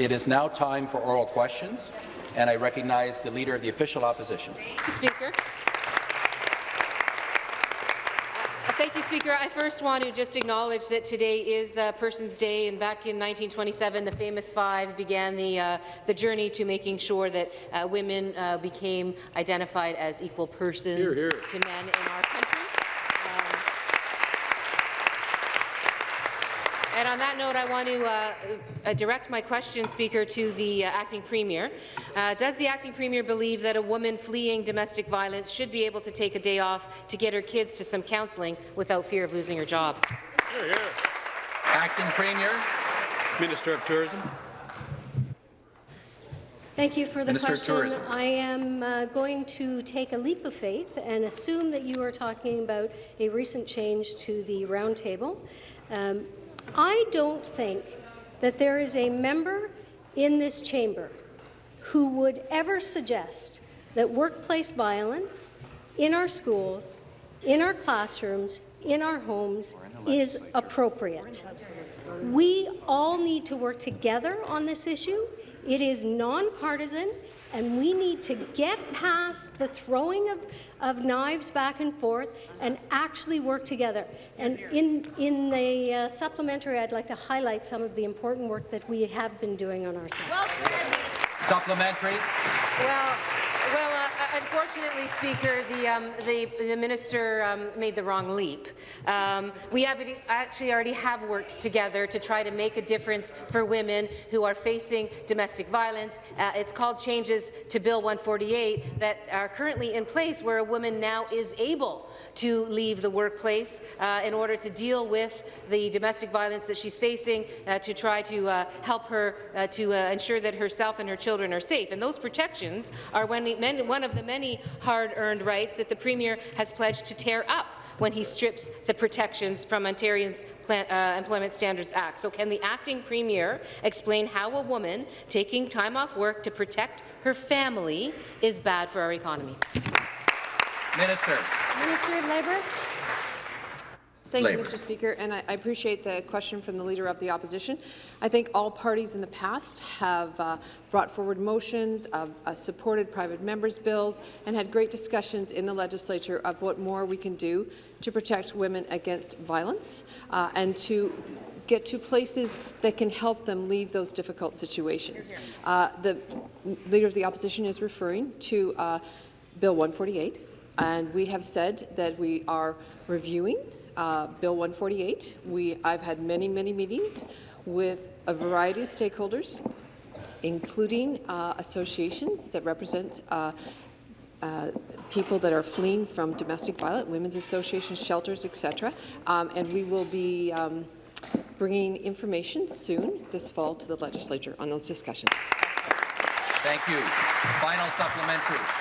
It is now time for oral questions, and I recognize the Leader of the Official Opposition. Speaker. Thank you, Speaker. I first want to just acknowledge that today is uh, Persons Day, and back in 1927, the famous five began the, uh, the journey to making sure that uh, women uh, became identified as equal persons Hear, hear. to men in our country. Um, And on that note, I want to uh, uh, direct my question, Speaker, to the uh, acting premier. Uh, does the acting premier believe that a woman fleeing domestic violence should be able to take a day off to get her kids to some counselling without fear of losing her job? Hear, hear. Acting Premier. Minister of Tourism. Thank you for the Minister of question. Tourism. I am uh, going to take a leap of faith and assume that you are talking about a recent change to the roundtable. Um, I don't think that there is a member in this chamber who would ever suggest that workplace violence in our schools, in our classrooms, in our homes is appropriate. We all need to work together on this issue. It is nonpartisan, and we need to get past the throwing of, of knives back and forth and actually work together. And in, in the uh, supplementary, I'd like to highlight some of the important work that we have been doing on our side. Supplementary. Well, well, uh, unfortunately, Speaker, the, um, the, the minister um, made the wrong leap. Um, we have actually already have worked together to try to make a difference for women who are facing domestic violence. Uh, it's called changes to Bill 148 that are currently in place, where a woman now is able to leave the workplace uh, in order to deal with the domestic violence that she's facing, uh, to try to uh, help her uh, to uh, ensure that herself and her children are safe. And those protections are when men, one of the many hard-earned rights that the Premier has pledged to tear up when he strips the protections from Ontario's Plan, uh, Employment Standards Act. So can the acting Premier explain how a woman taking time off work to protect her family is bad for our economy? Minister. Ministry of Labour. Thank Labour. you, Mr. Speaker, and I I appreciate the question from the Leader of the Opposition. I think all parties in the past have uh, brought forward motions, uh, uh, supported private members' bills, and had great discussions in the legislature of what more we can do to protect women against violence uh, and to get to places that can help them leave those difficult situations. Uh, the Leader of the Opposition is referring to uh, Bill 148, and we have said that we are reviewing uh, Bill 148. We, I've had many, many meetings with a variety of stakeholders, including uh, associations that represent uh, uh, people that are fleeing from domestic violence, women's associations, shelters, etc. Um, and we will be um, bringing information soon this fall to the legislature on those discussions. Thank you. Final supplementary.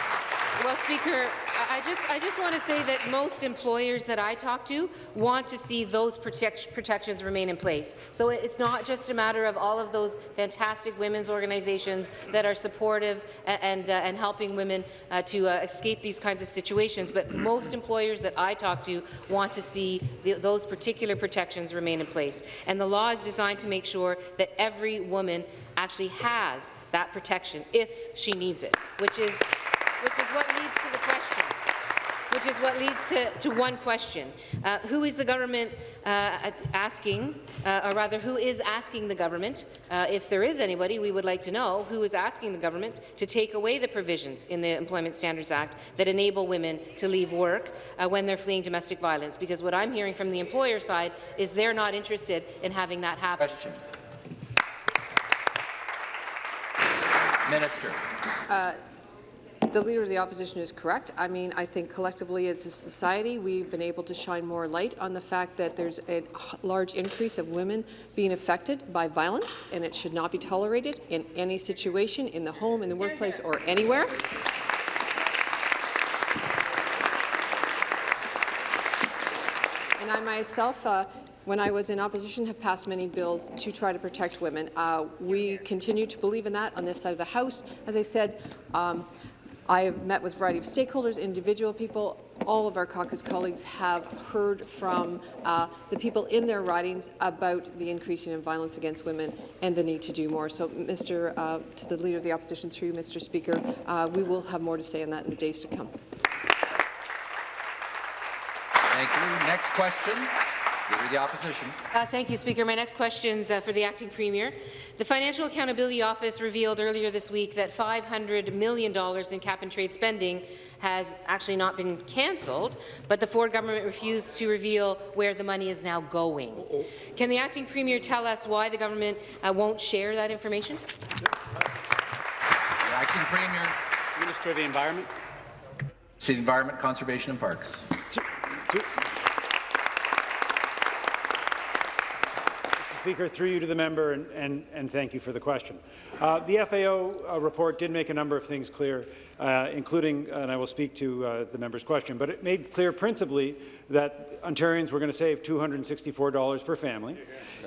Well, Speaker, I just, I just want to say that most employers that I talk to want to see those protect, protections remain in place. So it's not just a matter of all of those fantastic women's organizations that are supportive and, and, uh, and helping women uh, to uh, escape these kinds of situations, but most employers that I talk to want to see the, those particular protections remain in place. And the law is designed to make sure that every woman actually has that protection if she needs it, which is which is what leads to the question. Which is what leads to, to one question. Uh, who is the government uh, asking, uh, or rather, who is asking the government, uh, if there is anybody, we would like to know, who is asking the government to take away the provisions in the Employment Standards Act that enable women to leave work uh, when they're fleeing domestic violence? Because what I'm hearing from the employer side is they're not interested in having that happen. Question. Minister. The Leader of the Opposition is correct. I mean, I think collectively as a society, we've been able to shine more light on the fact that there's a large increase of women being affected by violence, and it should not be tolerated in any situation, in the home, in the workplace, or anywhere. And I myself, uh, when I was in opposition, have passed many bills to try to protect women. Uh, we continue to believe in that on this side of the House. As I said, um, I have met with a variety of stakeholders, individual people. All of our caucus colleagues have heard from uh, the people in their ridings about the increasing in violence against women and the need to do more. So, Mr. Uh, to the Leader of the Opposition, through Mr. Speaker, uh, we will have more to say on that in the days to come. Thank you. Next question. Leader of the Opposition. Uh, thank you, Speaker. My next question is uh, for the Acting Premier. The Financial Accountability Office revealed earlier this week that $500 million in cap-and-trade spending has actually not been cancelled, but the Ford government refused to reveal where the money is now going. Can the Acting Premier tell us why the government uh, won't share that information? The Acting Premier. Minister of the Environment. City Environment, Conservation and Parks. Mr. Speaker, through you to the member, and, and, and thank you for the question. Uh, the FAO uh, report did make a number of things clear, uh, including, and I will speak to uh, the member's question, but it made clear principally that Ontarians were going to save $264 per family.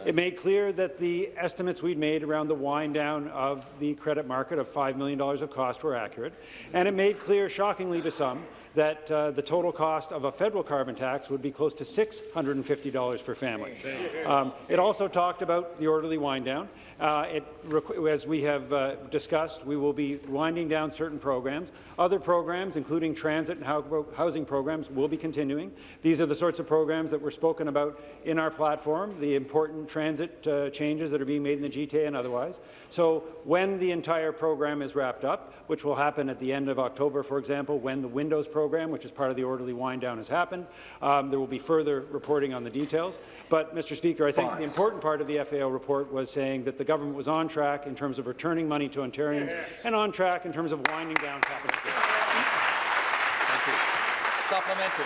It made clear that the estimates we'd made around the wind down of the credit market of $5 million of cost were accurate, and it made clear, shockingly to some, that uh, the total cost of a federal carbon tax would be close to $650 per family. Um, it also talked about the orderly wind down. Uh, it, as we have uh, discussed, we will be winding down certain programs. Other programs, including transit and housing programs, will be continuing. These are the sorts of programs that were spoken about in our platform, the important transit uh, changes that are being made in the GTA and otherwise. So when the entire program is wrapped up, which will happen at the end of October, for example, when the Windows program, which is part of the orderly wind down, has happened. Um, there will be further reporting on the details. But, Mr. Speaker, I think the important part of the FAO report was saying that the government was on track in terms of returning money to Ontarians yes. and on track in terms of winding down Thank you. Supplementary.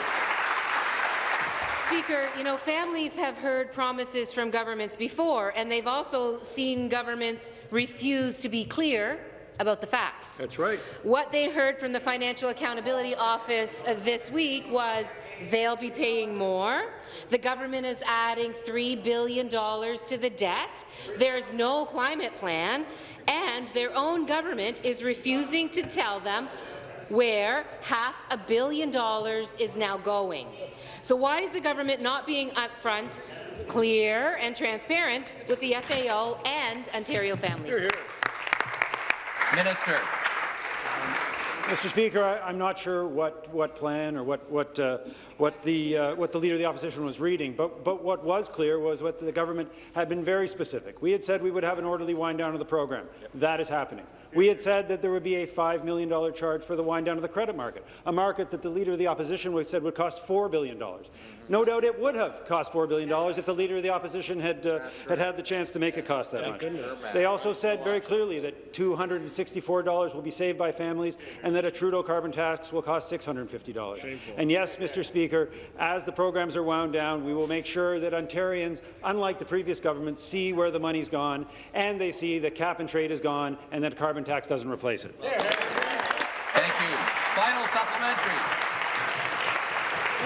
Speaker, you know, families have heard promises from governments before, and they've also seen governments refuse to be clear about the facts. That's right. What they heard from the Financial Accountability Office uh, this week was they'll be paying more. The government is adding $3 billion to the debt. There's no climate plan. And their own government is refusing to tell them where half a billion dollars is now going. So why is the government not being upfront, clear and transparent with the FAO and Ontario families? Here, here. Minister. Mr. Speaker, I, am not sure what, what plan or what, what, uh, what, the, uh, what the Leader of the Opposition was reading, but, but what was clear was what the government had been very specific. We had said we would have an orderly wind down of the program. That is happening. We had said that there would be a $5 million charge for the wind down of the credit market, a market that the Leader of the Opposition would said would cost $4 billion. No doubt it would have cost $4 billion if the Leader of the Opposition had, uh, had had the chance to make it cost that much. They also said very clearly that $264 will be saved by families and that a Trudeau carbon tax will cost $650. Shameful. And yes, Mr. Speaker, as the programs are wound down, we will make sure that Ontarians, unlike the previous government, see where the money's gone and they see that cap and trade is gone and that carbon tax doesn't replace it. Thank you. Final supplementary.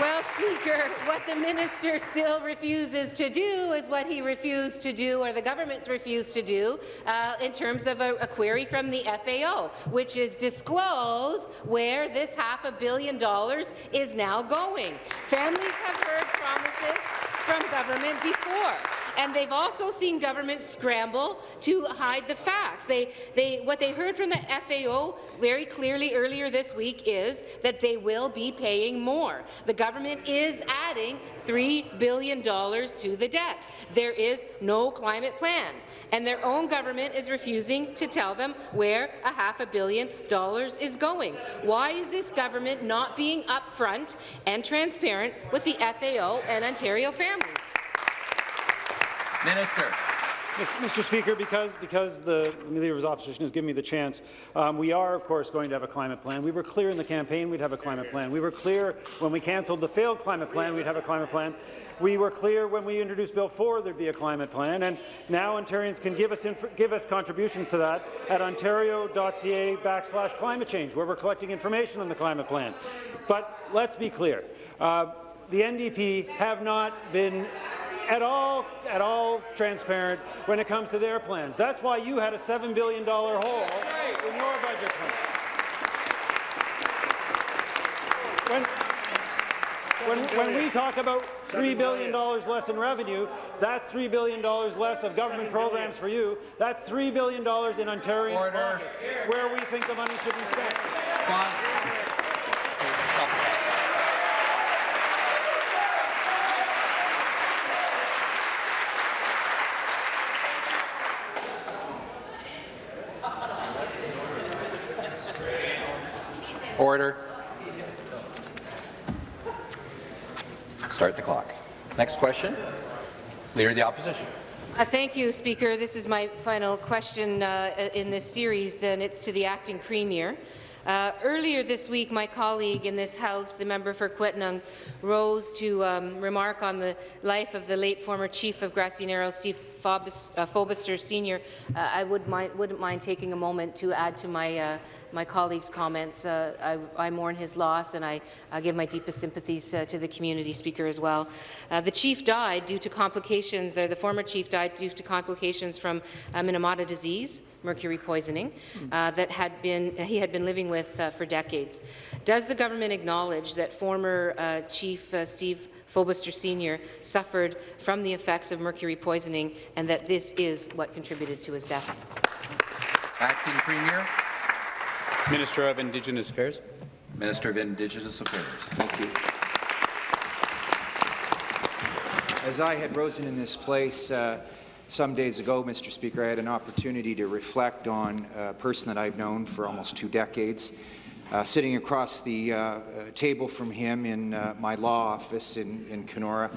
Well, Speaker, what the minister still refuses to do is what he refused to do, or the government's refused to do, uh, in terms of a, a, query from the FAO, which is disclose where this half a billion dollars is now going. Families have heard promises from government before. And they've also seen governments scramble to hide the facts. They, they, what they heard from the FAO very clearly earlier this week is that they will be paying more. The government is adding $3 billion to the debt. There is no climate plan, and their own government is refusing to tell them where a half a billion dollars is going. Why is this government not being upfront and transparent with the FAO and Ontario families? Minister. Mr. Speaker, because, because the Leader of Opposition has given me the chance, um, we are, of course, going to have a climate plan. We were clear in the campaign we'd have a climate plan. We were clear when we cancelled the failed climate plan we'd have a climate plan. We were clear when we introduced Bill 4 there'd be a climate plan, and now Ontarians can give us, give us contributions to that at ontario.ca backslash climate change, where we're collecting information on the climate plan. But let's be clear. Uh, the NDP have not been at all, at all transparent when it comes to their plans. That's why you had a $7 billion hole in your budget plan. when, when, when we talk about $3 billion less in revenue, that's $3 billion less of government programs for you. That's $3 billion in Ontarians' Order. pockets, where we think the money should be spent. Order. Start the clock. Next question. Leader of the Opposition. Uh, thank you, Speaker. This is my final question uh, in this series, and it's to the acting premier. Uh, earlier this week, my colleague in this House, the member for Kiiwetinoong, rose to um, remark on the life of the late former chief of Grassy Narrows, Steve Fobis, uh, Fobister Sr. Uh, I would wouldn't mind taking a moment to add to my, uh, my colleague's comments. Uh, I, I, mourn his loss, and I, I give my deepest sympathies uh, to the community, Speaker, as well. Uh, the chief died due to complications, or the former chief died due to complications from Minamata disease, mercury poisoning, that had been he had been living with uh, for decades. Does the government acknowledge that former uh, Chief uh, Steve Fobister Sr. suffered from the effects of mercury poisoning and that this is what contributed to his death? Acting Premier. Minister of Indigenous Affairs. Minister of Indigenous Affairs. Thank you. As I had risen in this place uh, some days ago, Mr. Speaker, I had an opportunity to reflect on a person that I've known for almost two decades. Uh, sitting across the uh, uh table from him in uh, my law office in, in Kenora,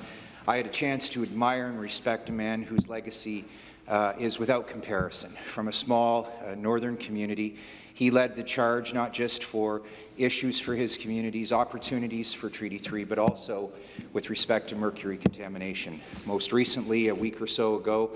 I had a chance to admire and respect a man whose legacy uh, is without comparison. From a small northern community, he led the charge not just for issues for his communities, opportunities for Treaty 3, but also with respect to mercury contamination. Most recently, a week or so ago,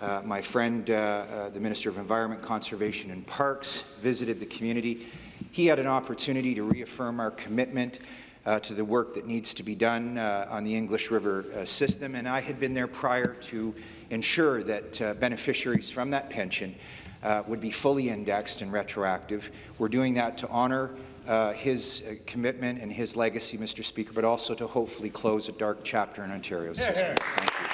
uh, my friend, uh, uh, the Minister of Environment, Conservation and Parks, visited the community. He had an opportunity to reaffirm our commitment uh, to the work that needs to be done uh, on the English River uh, system, and I had been there prior to ensure that beneficiaries from that pension uh, would be fully indexed and retroactive. We're doing that to honour uh, his uh, commitment and his legacy, Mr. Speaker, but also to hopefully close a dark chapter in Ontario's history. Thank you.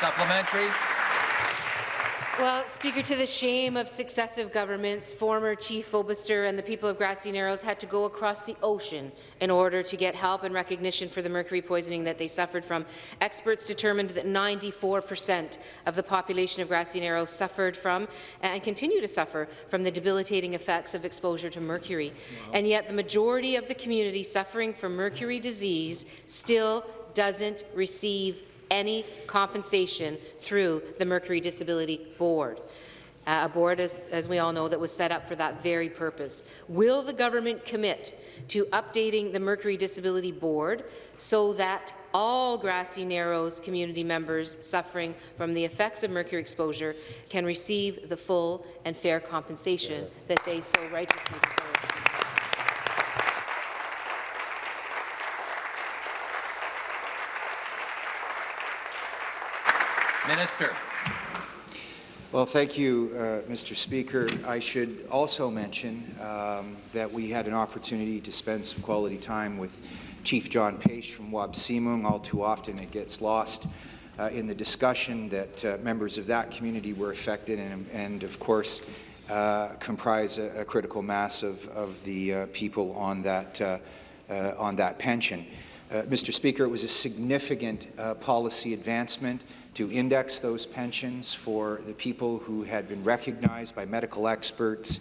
Supplementary. Well, Speaker, to the shame of successive governments, former Chief Fobister and the people of Grassy Narrows had to go across the ocean in order to get help and recognition for the mercury poisoning that they suffered from. Experts determined that 94 per cent of the population of Grassy Narrows suffered from and continue to suffer from the debilitating effects of exposure to mercury. Wow. And yet the majority of the community suffering from mercury disease still doesn't receive any compensation through the Mercury Disability Board. Uh, a board, as, as, we all know, that was set up for that very purpose. Will the government commit to updating the Mercury Disability Board so that all Grassy Narrows community members suffering from the effects of mercury exposure can receive the full and fair compensation that they so righteously deserve? Minister. Well, thank you, uh, Mr. Speaker. I should also mention um, that we had an opportunity to spend some quality time with Chief John Paish from Wabaseemoong. All too often it gets lost uh, in the discussion that uh, members of that community were affected and, and of course, uh, comprise a, a, critical mass of, of the uh, people on that, uh, on that pension. Mr. Speaker, it was a significant policy advancement to index those pensions for the people who had been recognized by medical experts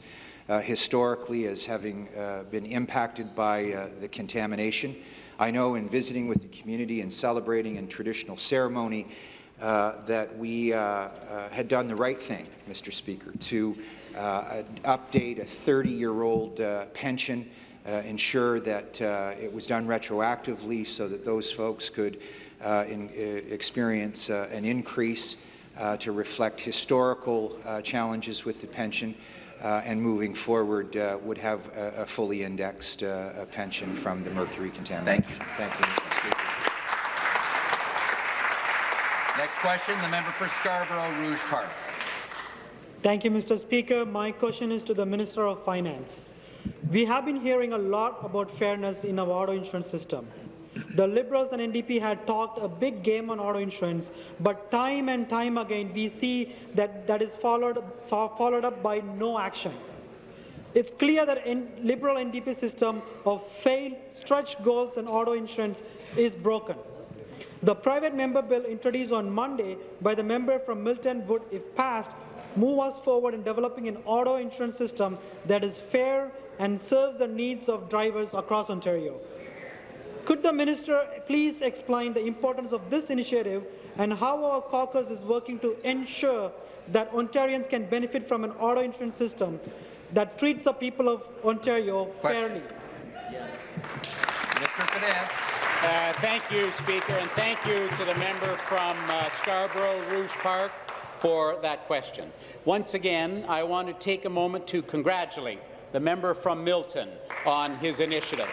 uh, historically as having uh, been impacted by uh, the contamination. I know in visiting with the community and celebrating in traditional ceremony uh, that we uh, uh, had done the right thing, Mr. Speaker, to update a 30-year-old pension, ensure that it was done retroactively so that those folks could in, uh, experience uh, an increase to reflect historical challenges with the pension. Uh, and moving forward uh, would have a, a fully indexed uh, pension from the mercury contamination. Thank you. Thank you, Mr. Speaker. Next question, the member for Scarborough Rouge Park. Thank you, Mr. Speaker. My question is to the Minister of Finance. We have been hearing a lot about fairness in our auto insurance system. The Liberals and NDP had talked a big game on auto insurance, but time and time again we see that that is followed, followed up by no action. It's clear that in Liberal NDP system of failed stretch goals and auto insurance is broken. The private member bill introduced on Monday by the member from Milton would, if passed, move us forward in developing an auto insurance system that is fair and serves the needs of drivers across Ontario. Could the minister please explain the importance of this initiative and how our caucus is working to ensure that Ontarians can benefit from an auto insurance system that treats the people of Ontario fairly? Minister of Finance. Uh, thank you, Speaker, and thank you to the member from uh, Scarborough Rouge Park for that question. Once again, I want to take a moment to congratulate the member from Milton on his initiative.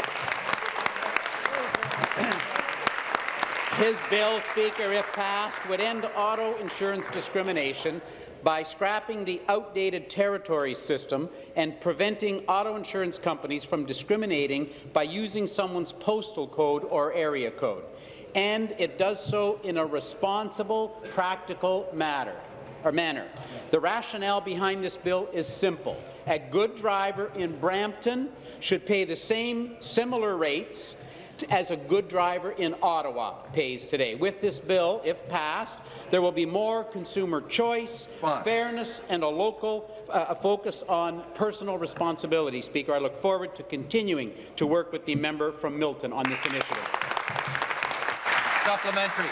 His bill, Speaker, if passed, would end auto insurance discrimination by scrapping the outdated territory system and preventing auto insurance companies from discriminating by using someone's postal code or area code. And it does so in a responsible, practical matter or manner. The rationale behind this bill is simple. A good driver in Brampton should pay the same similar rates as a good driver in Ottawa pays today. With this bill, if passed, there will be more consumer choice, Fine. fairness, and a local uh, a focus on personal responsibility. Speaker, I look forward to continuing to work with the member from Milton on this initiative. Supplementary.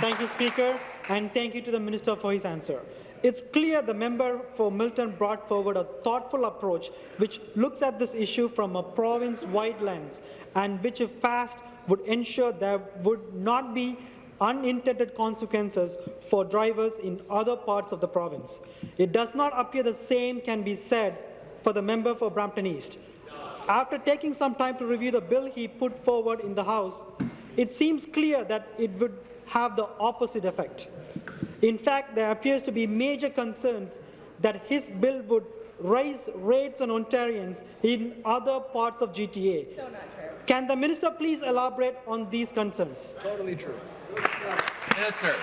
Thank you, Speaker, and thank you to the Minister for his answer. It's clear the member for Milton brought forward a thoughtful approach which looks at this issue from a province-wide lens and which, if passed, would ensure there would not be unintended consequences for drivers in other parts of the province. It does not appear the same can be said for the member for Brampton East. After taking some time to review the bill he put forward in the House, it seems clear that it would have the opposite effect. In fact, there appears to be major concerns that his bill would raise rates on Ontarians in other parts of GTA. Can the minister please elaborate on these concerns? Totally true. Minister.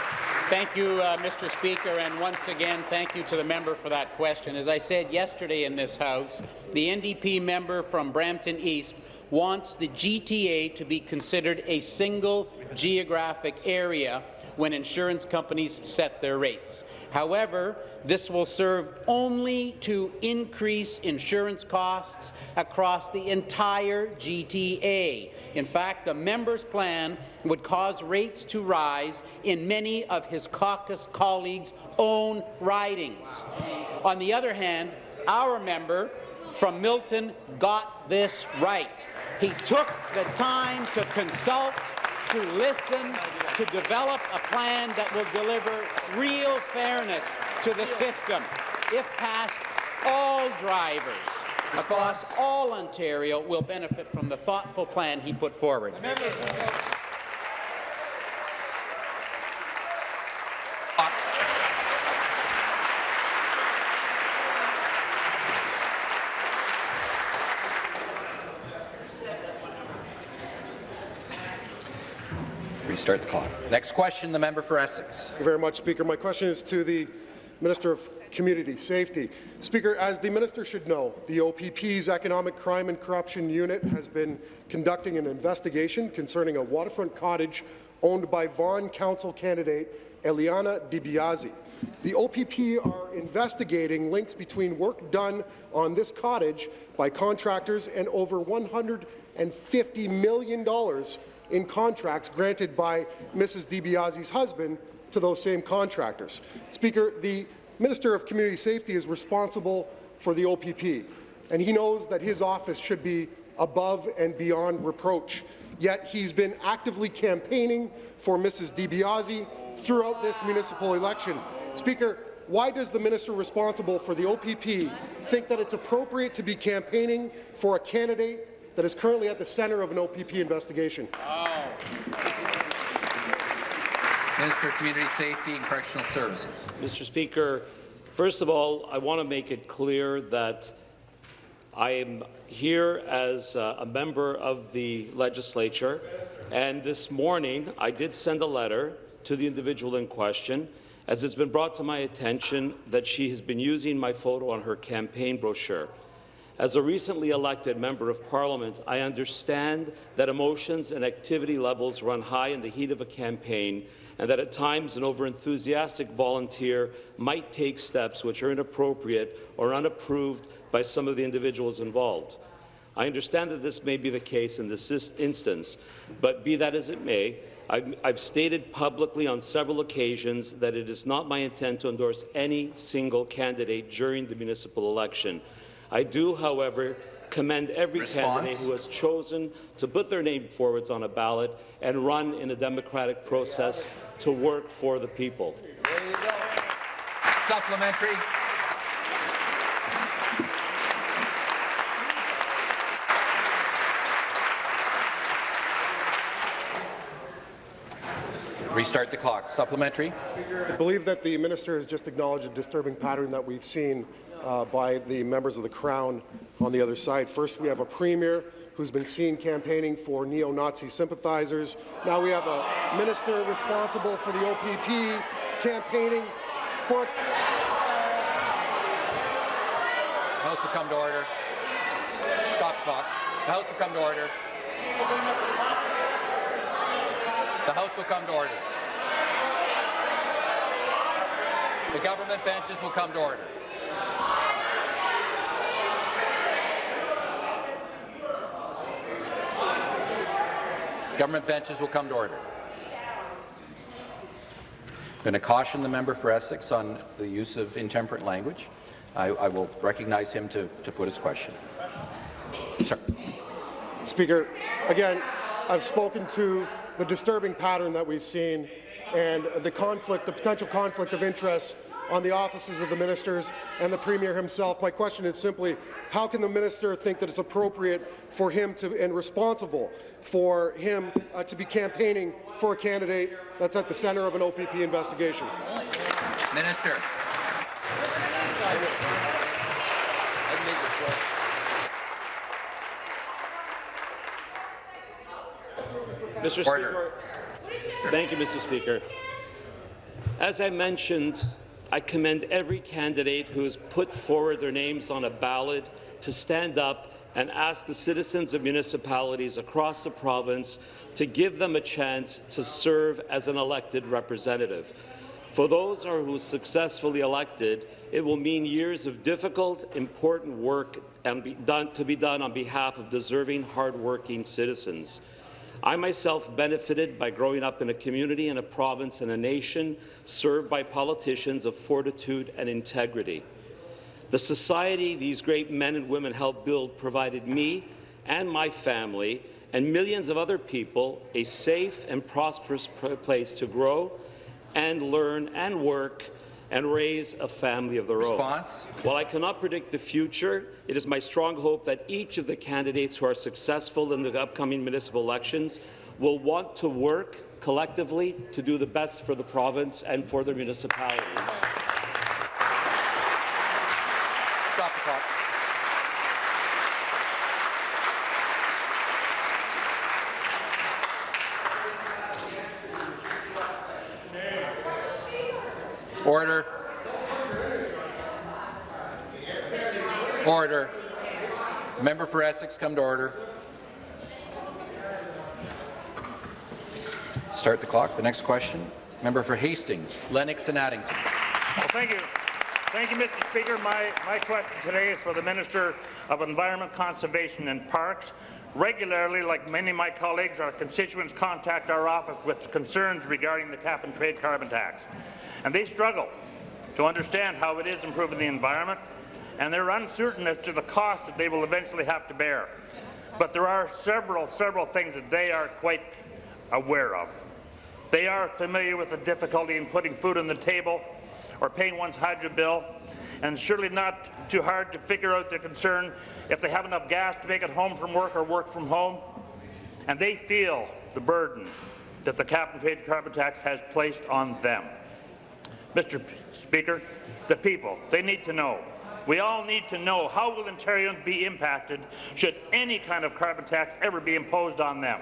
Thank you, uh, Mr. Speaker, and once again, thank you to the member for that question. As I said yesterday in this House, the NDP member from Brampton East wants the GTA to be considered a single geographic area when insurance companies set their rates. However, this will serve only to increase insurance costs across the entire GTA. In fact, the member's plan would cause rates to rise in many of his caucus colleagues' own ridings. On the other hand, our member from Milton got this right. He took the time to consult, to listen, to develop a plan that will deliver real fairness to the system. If passed, all drivers across all Ontario will benefit from the thoughtful plan he put forward. Restart the clock. Next question, the member for Essex. Thank you very much, Speaker. My question is to the Minister of Community Safety. Speaker, as the minister should know, the OPP's Economic Crime and Corruption Unit has been conducting an investigation concerning a waterfront cottage owned by Vaughan Council candidate Eliana DiBiase. The OPP are investigating links between work done on this cottage by contractors and over $150 million in contracts granted by Mrs. DiBiase's husband to those same contractors. Speaker, the Minister of Community Safety is responsible for the OPP, and he knows that his office should be above and beyond reproach. Yet he's been actively campaigning for Mrs. DiBiase throughout this municipal election. Speaker, why does the minister responsible for the OPP think that it's appropriate to be campaigning for a candidate that is currently at the centre of an OPP investigation? Minister of Community Safety and Correctional Services. Mr. Speaker, first of all, I want to make it clear that I am here as uh, a member of the legislature, and this morning I did send a letter to the individual in question, as it's been brought to my attention that she has been using my photo on her campaign brochure. As a recently elected member of parliament, I understand that emotions and activity levels run high in the heat of a campaign and that at times an overenthusiastic volunteer might take steps which are inappropriate or unapproved by some of the individuals involved. I understand that this may be the case in this instance, but be that as it may, I've, I've stated publicly on several occasions that it is not my intent to endorse any single candidate during the municipal election. I do, however, commend every Response. candidate who has chosen to put their name forwards on a ballot and run in a democratic process to work for the people. Supplementary. Restart the clock. Supplementary. I believe that the minister has just acknowledged a disturbing pattern that we've seen uh, by the members of the Crown on the other side. First, we have a premier who's been seen campaigning for neo-Nazi sympathizers. Now we have a minister responsible for the OPP campaigning for... House will come to order. Stop the clock. The House will come to order. The House will come to order. The government benches will come to order. Government benches will come to order. I'm going to caution the member for Essex on the use of intemperate language. I, I will recognize him to, to put his question. Sir. Speaker, again, I've spoken to the disturbing pattern that we've seen and the conflict, the potential conflict of interest on the offices of the ministers and the Premier himself. My question is simply, how can the minister think that it's appropriate for him to and responsible for him uh, to be campaigning for a candidate that's at the centre of an OPP investigation? Minister. Mr. Speaker, thank you, Mr. Speaker. As I mentioned, I commend every candidate who has put forward their names on a ballot to stand up and ask the citizens of municipalities across the province to give them a chance to serve as an elected representative. For those who are successfully elected, it will mean years of difficult, important work done, to be done on behalf of deserving, hardworking citizens. I myself benefited by growing up in a community, in a province, and a nation served by politicians of fortitude and integrity. The society these great men and women helped build provided me and my family and millions of other people a safe and prosperous place to grow and learn and work and raise a family of their Response. own. While I cannot predict the future, it is my strong hope that each of the candidates who are successful in the upcoming municipal elections will want to work collectively to do the best for the province and for their municipalities. Stop the clock. Order. Order. Member for Essex, come to order. Start the clock. The next question. Member for Hastings, Lennox and Addington. Well, thank you. Thank you, Mr. Speaker. My, my question today is for the Minister of Environment, Conservation and Parks. Regularly, like many of my colleagues, our constituents contact our office with concerns regarding the cap-and-trade carbon tax. And they struggle to understand how it is improving the environment, and they're uncertain as to the cost that they will eventually have to bear. But there are several, several things that they are quite aware of. They are familiar with the difficulty in putting food on the table or paying one's hydro bill, and surely not too hard to figure out their concern if they have enough gas to make it home from work or work from home. And they feel the burden that the cap-and-trade carbon tax has placed on them. Mr. Speaker, the people, they need to know We all need to know how will Ontarians be impacted should any kind of carbon tax ever be imposed on them.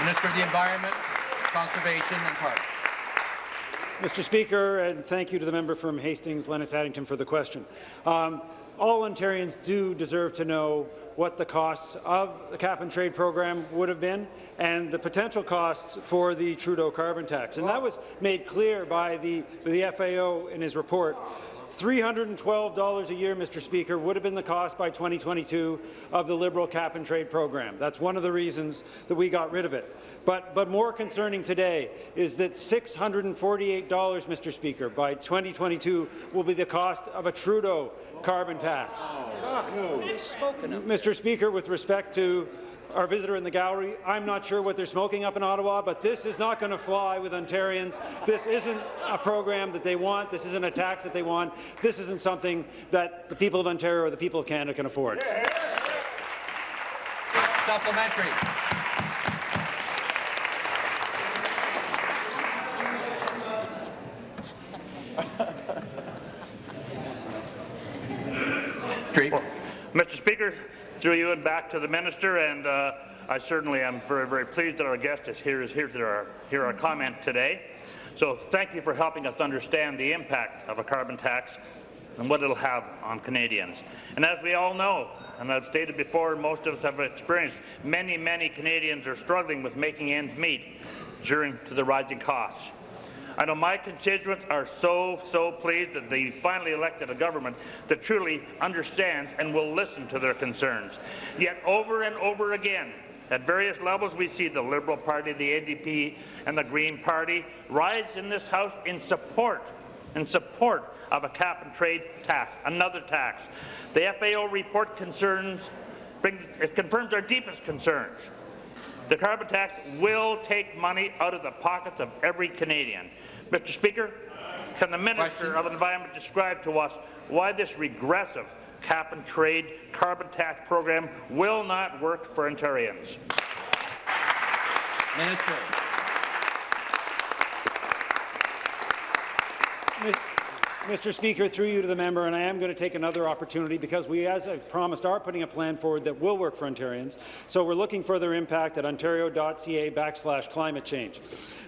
Minister of the Environment, Conservation and Parks. Mr. Speaker, and thank you to the member from Hastings, Lennox Addington, for the question. Um, all Ontarians do deserve to know what the costs of the cap-and-trade program would have been and the potential costs for the Trudeau carbon tax. And that was made clear by the, the FAO in his report. $312 a year, Mr. Speaker, would have been the cost by 2022 of the Liberal cap-and-trade program. That's one of the reasons that we got rid of it. But, but more concerning today is that $648, Mr. Speaker, by 2022 will be the cost of a Trudeau carbon tax. Mr. Speaker, with respect to our visitor in the gallery, I'm not sure what they're smoking up in Ottawa, but this is not going to fly with Ontarians. This isn't a program that they want. This isn't a tax that they want. This isn't something that the people of Ontario or the people of Canada can afford. Supplementary. Drake. Mr. Speaker, through you and back to the minister, and uh, I certainly am very, very pleased that our guest is here, is here to our, hear our comment today. So thank you for helping us understand the impact of a carbon tax and what it'll have on Canadians. And as we all know, and I've stated before, most of us have experienced, many, many Canadians are struggling with making ends meet during to the rising costs. I know my constituents are so, so pleased that they finally elected a government that truly understands and will listen to their concerns. Yet over and over again, at various levels, we see the Liberal Party, the NDP, and the Green Party rise in this House in support in support of a cap-and-trade tax, another tax. The FAO report concerns, brings, it confirms our deepest concerns. The carbon tax will take money out of the pockets of every Canadian. Mr. Speaker, can the Minister Question. of Environment describe to us why this regressive cap-and-trade carbon tax program will not work for Ontarians? Minister. Mr. Speaker, through you to the member, and I am going to take another opportunity because we, as I promised, are putting a plan forward that will work for Ontarians. So we're looking for their impact at ontario.ca backslash climate change.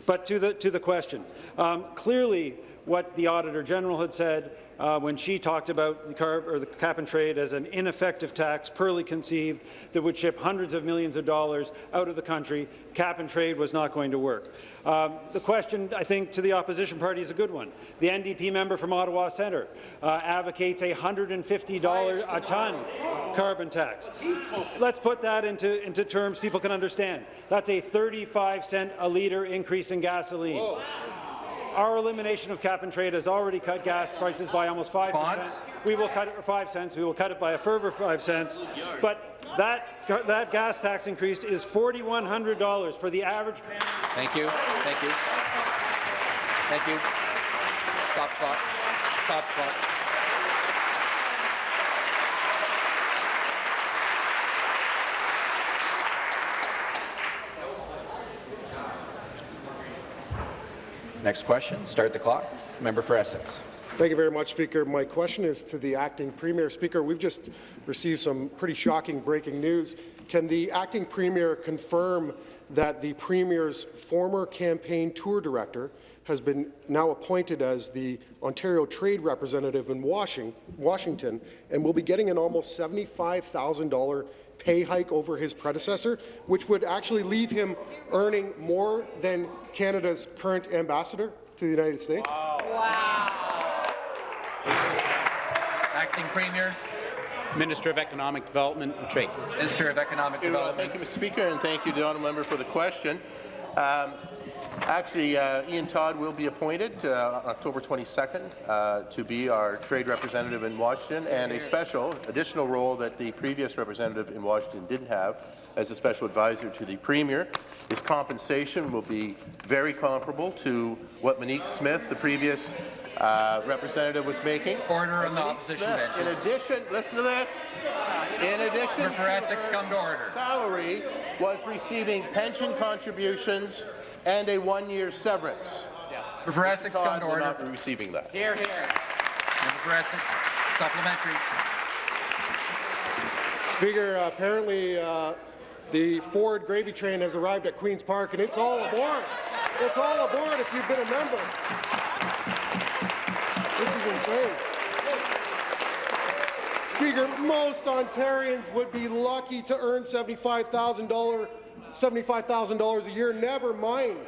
But to the, to the question, um, clearly what the Auditor General had said uh, when she talked about the, carb, or the cap and trade as an ineffective tax, poorly conceived, that would ship hundreds of millions of dollars out of the country. Cap and trade was not going to work. Um, the question, I think, to the opposition party is a good one. The NDP member from Ottawa Centre uh, advocates a $150 a ton carbon tax. Let's put that into, into terms people can understand. That's a 35 cent a litre increase in gasoline. Our elimination of cap and trade has already cut gas prices by almost 5 Response? We will cut it for 5 cents. We will cut it by a further 5 cents. But that, that gas tax increase is $4,100 for the average family. Thank you. Thank you. Thank you. Stop clock. Stop clock. Next question. Start the clock. Member for Essex. Thank you very much, Speaker. My question is to the acting Premier. Speaker, we've just received some pretty shocking breaking news. Can the acting Premier confirm that the Premier's former campaign tour director has been now appointed as the Ontario Trade Representative in Washing, Washington and will be getting an almost $75,000 pay hike over his predecessor, which would actually leave him earning more than Canada's current ambassador to the United States? Wow! Acting Premier, Minister of Economic Development and Trade. Minister of Economic Thank you, uh, Development. Thank you, Mr. Speaker, and thank you, the honourable member, for the question. Um, actually, uh, Ian Todd will be appointed uh, October 22nd uh, to be our trade representative in Washington, and a special additional role that the previous representative in Washington didn't have as a special advisor to the Premier. His compensation will be very comparable to what Monique Smith, the previous uh, representative, was making. Order on the Monique opposition Smith, In addition, listen to this. In addition Member for to Essex, her come to order. salary, was receiving pension contributions and a one-year severance. Member for Essex, come Todd to will order. not be receiving that. Here, here. Member for Essex, supplementary. Speaker, apparently uh, the Ford gravy train has arrived at Queen's Park, and it's all aboard. It's all aboard if you've been a member. This is insane. Speaker, most Ontarians would be lucky to earn $75,000 $75,000 a year, never mind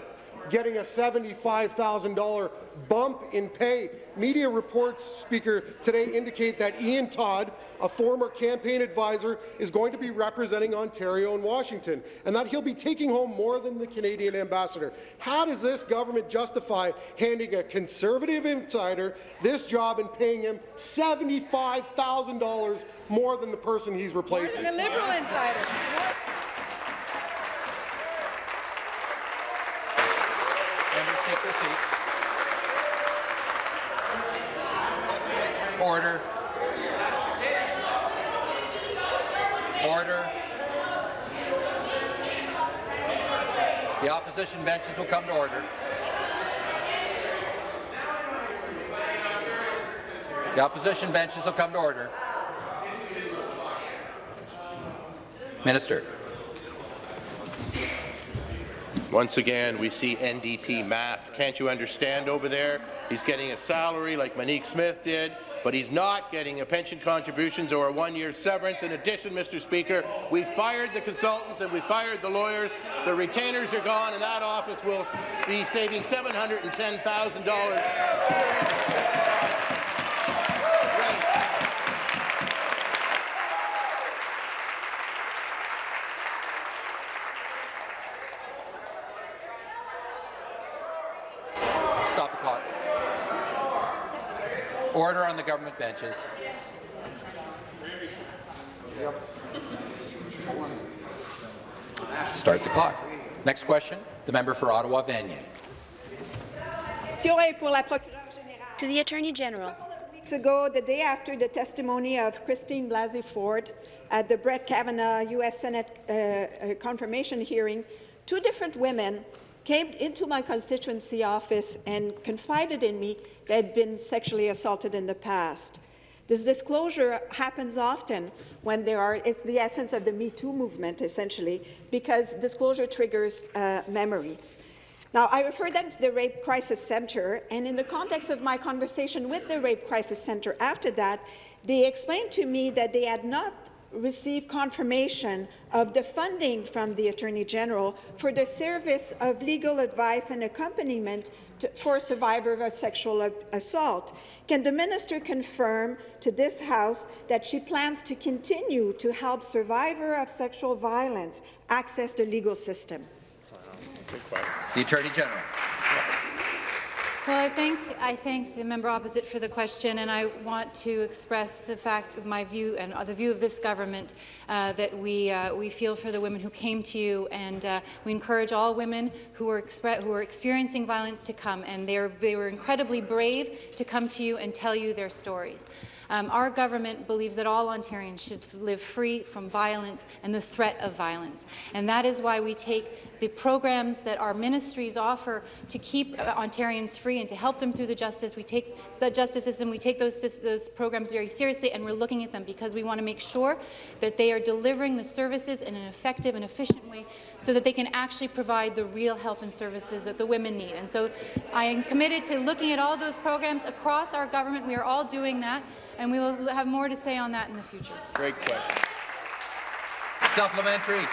getting a $75,000 bump in pay. Media reports, Speaker, today indicate that Ian Todd, a former campaign advisor, is going to be representing Ontario and Washington, and that he'll be taking home more than the Canadian ambassador. How does this government justify handing a Conservative insider this job and paying him $75,000 more than the person he's replacing? The Liberal insider. Members take seats. Order. Order. The opposition benches will come to order. The opposition benches will come to order. Minister. Once again, we see NDP math. Can't you understand over there? He's getting a salary like Monique Smith did, but he's not getting a pension contributions or a one-year severance. In addition, Mr. Speaker, we fired the consultants and we fired the lawyers. The retainers are gone, and that office will be saving $710,000. Stop the clock. Order on the government benches. Start the clock. Next question, the member for Ottawa Vanier. To the Attorney General. weeks ago, the day after the testimony of Christine Blasey Ford at the Brett Kavanaugh U.S. Senate uh, uh, confirmation hearing, two different women came into my constituency office and confided in me they had been sexually assaulted in the past. This disclosure happens often when there are, it's the essence of the Me Too movement, essentially, because disclosure triggers uh, memory. Now, I referred them to the Rape Crisis Centre, and in the context of my conversation with the Rape Crisis Centre after that, they explained to me that they had not received confirmation of the funding from the Attorney General for the service of legal advice and accompaniment to, for a survivor of sexual assault. Can the minister confirm to this House that she plans to continue to help survivor of sexual violence access the legal system? The Attorney General. Well, I thank, I thank the member opposite for the question, and I want to express the fact of my view and the view of this government uh, that we, uh, we feel for the women who came to you, and uh, we encourage all women who are, who are experiencing violence to come, and they, are, they were incredibly brave to come to you and tell you their stories. Um, our government believes that all Ontarians should live free from violence and the threat of violence. And that is why we take the programs that our ministries offer to keep uh, Ontarians free and to help them through the justice. We take the justice system, we take those, those programs very seriously, and we're looking at them because we want to make sure that they are delivering the services in an effective and efficient way so that they can actually provide the real help and services that the women need. And so I am committed to looking at all those programs across our government. We are all doing that and we will have more to say on that in the future. Great question. Supplementary.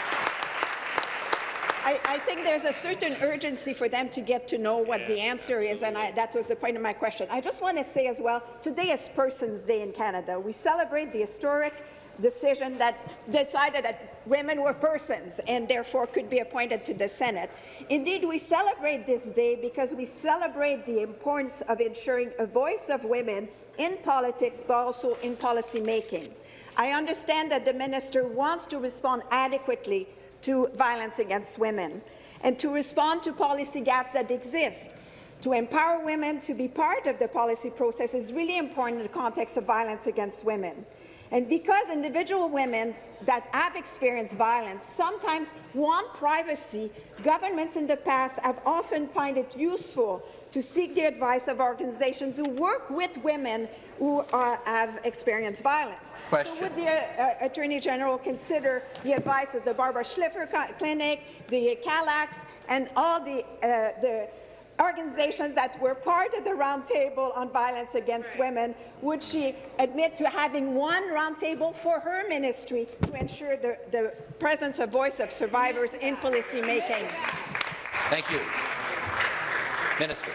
I, I, think there's a certain urgency for them to get to know what the answer is, and I, that was the point of my question. I just want to say as well, today is Persons Day in Canada. We celebrate the historic decision that decided that women were persons and therefore could be appointed to the Senate. Indeed, we celebrate this day because we celebrate the importance of ensuring a voice of women in politics, but also in policy making. I understand that the minister wants to respond adequately to violence against women and to respond to policy gaps that exist. To empower women to be part of the policy process is really important in the context of violence against women. And because individual women that have experienced violence sometimes want privacy, governments in the past have often found it useful to seek the advice of organizations who work with women who are, have experienced violence. Question. So would the uh, Attorney General consider the advice of the Barbara Schlifer Clinic, the CALACS, and all the, uh, the organizations that were part of the roundtable on violence against women, would she admit to having one roundtable for her ministry to ensure the, the presence of voice of survivors in policy making? Thank you. Minister.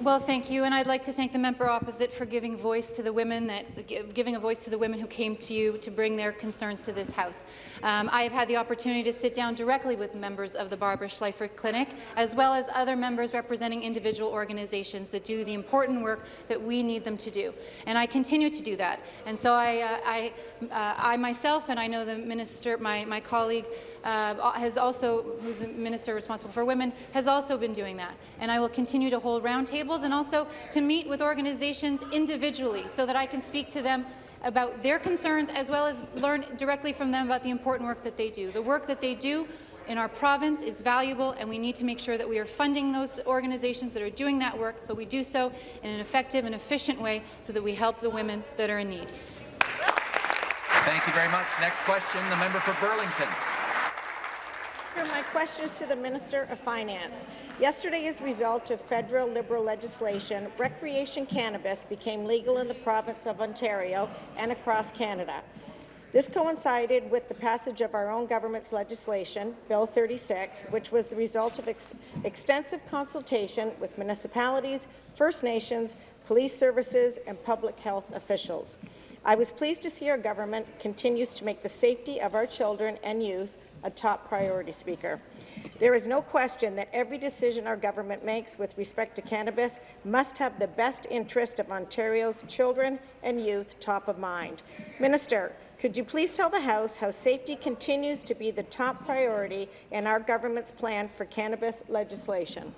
Well, thank you, and I'd like to thank the member opposite for giving voice to the women that giving a voice to the women who came to you to bring their concerns to this House. Um, I have had the opportunity to sit down directly with members of the Barbara Schlifer Clinic, as well as other members representing individual organizations that do the important work that we need them to do. And I continue to do that. And so I, uh, I, uh, I myself, and I know the minister, my, my colleague, uh, has also, who's a minister responsible for women, has also been doing that. And I will continue to hold roundtables and also to meet with organizations individually so that I can speak to them about their concerns as well as learn directly from them about the important work that they do. The work that they do in our province is valuable, and we need to make sure that we are funding those organizations that are doing that work, but we do so in an effective and efficient way so that we help the women that are in need. Thank you very much. Next question, the member for Burlington. My question is to the Minister of Finance. Yesterday, as a result of federal Liberal legislation, recreation cannabis became legal in the province of Ontario and across Canada. This coincided with the passage of our own government's legislation, Bill 36, which was the result of ex extensive consultation with municipalities, First Nations, police services, and public health officials. I was pleased to see our government continues to make the safety of our children and youth a top priority, Speaker. There is no question that every decision our government makes with respect to cannabis must have the best interest of Ontario's children and youth top of mind. Minister, could you please tell the House how safety continues to be the top priority in our government's plan for cannabis legislation?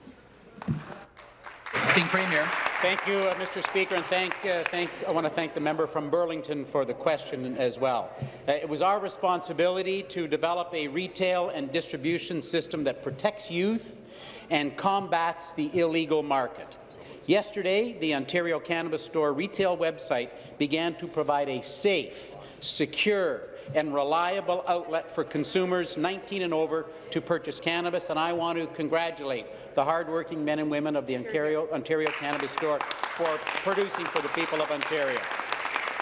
Acting Premier. Thank you, uh, Mr. Speaker, and thank, uh, thanks, I want to thank the member from Burlington for the question as well. Uh, it was our responsibility to develop a retail and distribution system that protects youth and combats the illegal market. Yesterday, the Ontario Cannabis Store retail website began to provide a safe, secure, and reliable outlet for consumers 19 and over to purchase cannabis, and I want to congratulate the hardworking men and women of the Ontario, Ontario Cannabis Store for producing for the people of Ontario.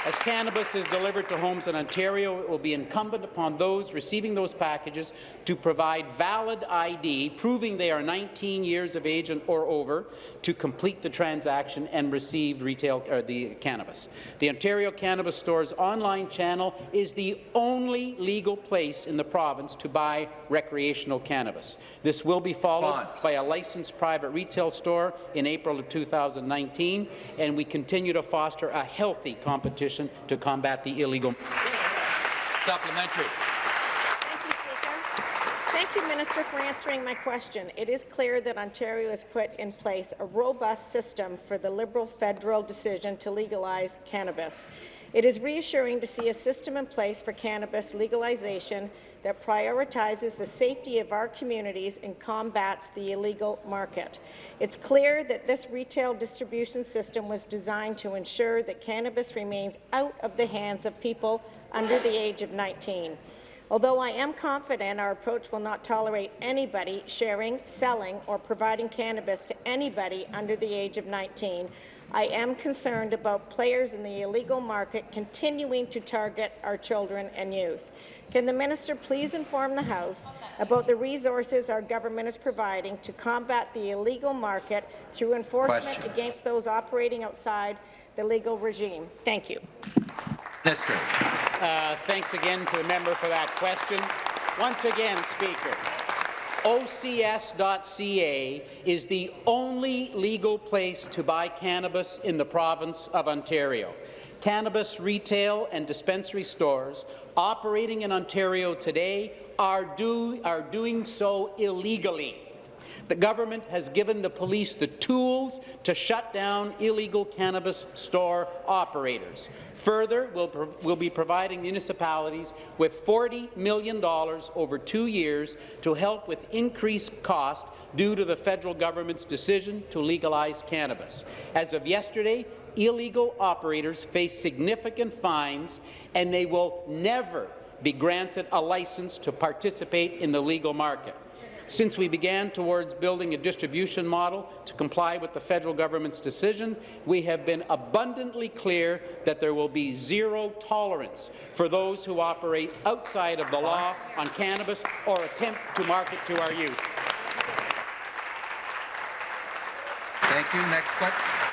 As cannabis is delivered to homes in Ontario, it will be incumbent upon those receiving those packages to provide valid ID proving they are 19 years of age or over to complete the transaction and receive retail or the cannabis. The Ontario Cannabis Store's online channel is the only legal place in the province to buy recreational cannabis. This will be followed by a licensed private retail store in April of 2019, and we continue to foster a healthy competition to combat the illegal. Supplementary. Thank you, Speaker. Thank you, Minister, for answering my question. It is clear that Ontario has put in place a robust system for the Liberal federal decision to legalize cannabis. It is reassuring to see a system in place for cannabis legalization that prioritizes the safety of our communities and combats the illegal market. It's clear that this retail distribution system was designed to ensure that cannabis remains out of the hands of people under the age of 19. Although I am confident our approach will not tolerate anybody sharing, selling, or providing cannabis to anybody under the age of 19, I am concerned about players in the illegal market continuing to target our children and youth. Can the minister please inform the House about the resources our government is providing to combat the illegal market through enforcement Question. against those operating outside the legal regime? Thank you. Minister. Uh, thanks again to the member for that question. Once again, Speaker, OCS.ca is the only legal place to buy cannabis in the province of Ontario. Cannabis retail and dispensary stores operating in Ontario today are, do, are doing so illegally. The government has given the police the tools to shut down illegal cannabis store operators. Further, we'll, we'll be providing municipalities with $40 million over two years to help with increased cost due to the federal government's decision to legalize cannabis. As of yesterday, illegal operators face significant fines, and they will never be granted a license to participate in the legal market. Since we began towards building a distribution model to comply with the federal government's decision, we have been abundantly clear that there will be zero tolerance for those who operate outside of the law on cannabis or attempt to market to our youth. Thank you. Next question.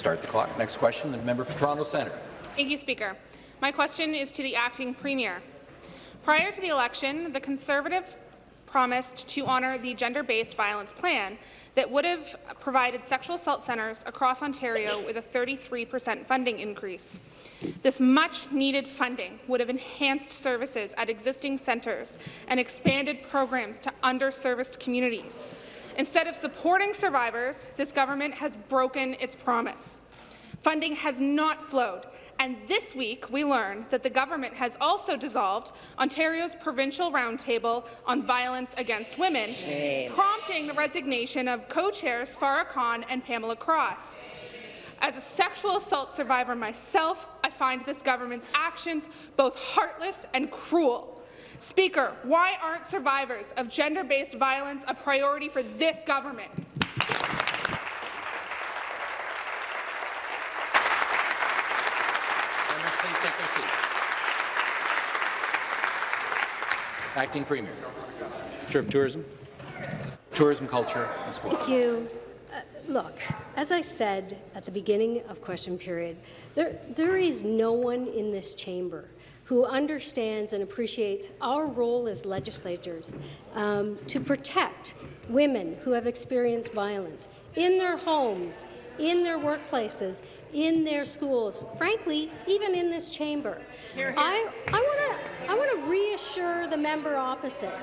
Start the clock. Next question, the member for Toronto Centre. Thank you, Speaker. My question is to the acting premier. Prior to the election, the Conservative promised to honour the gender-based violence plan that would have provided sexual assault centres across Ontario with a 33 per cent funding increase. This much-needed funding would have enhanced services at existing centres and expanded programs to underserviced communities. Instead of supporting survivors, this government has broken its promise. Funding has not flowed, and this week we learned that the government has also dissolved Ontario's provincial roundtable on violence against women, Shame. prompting the resignation of co-chairs Farah Khan and Pamela Cross. As a sexual assault survivor myself, I find this government's actions both heartless and cruel. Speaker, why aren't survivors of gender-based violence a priority for this government? Acting Premier. Minister of Tourism. Tourism, Culture and Sport. Thank you. Uh, look, as I said at the beginning of question period, there, there is no one in this chamber who understands and appreciates our role as legislators um, to protect women who have experienced violence in their homes, in their workplaces, in their schools, frankly, even in this chamber. Here, here. I, I want to I reassure the member opposite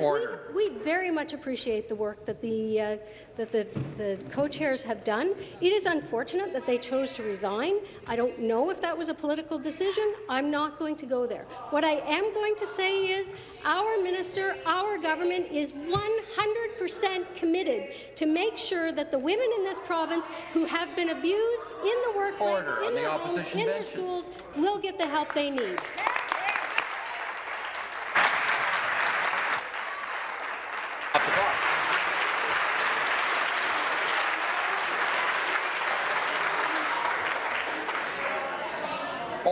Order. We, we very much appreciate the work that the uh, that the, the co-chairs have done. It is unfortunate that they chose to resign. I don't know if that was a political decision. I'm not going to go there. What I am going to say is our minister, our government is 100% committed to make sure that the women in this province who have been abused in the workplace, Order in their the homes, in their schools, will get the help they need.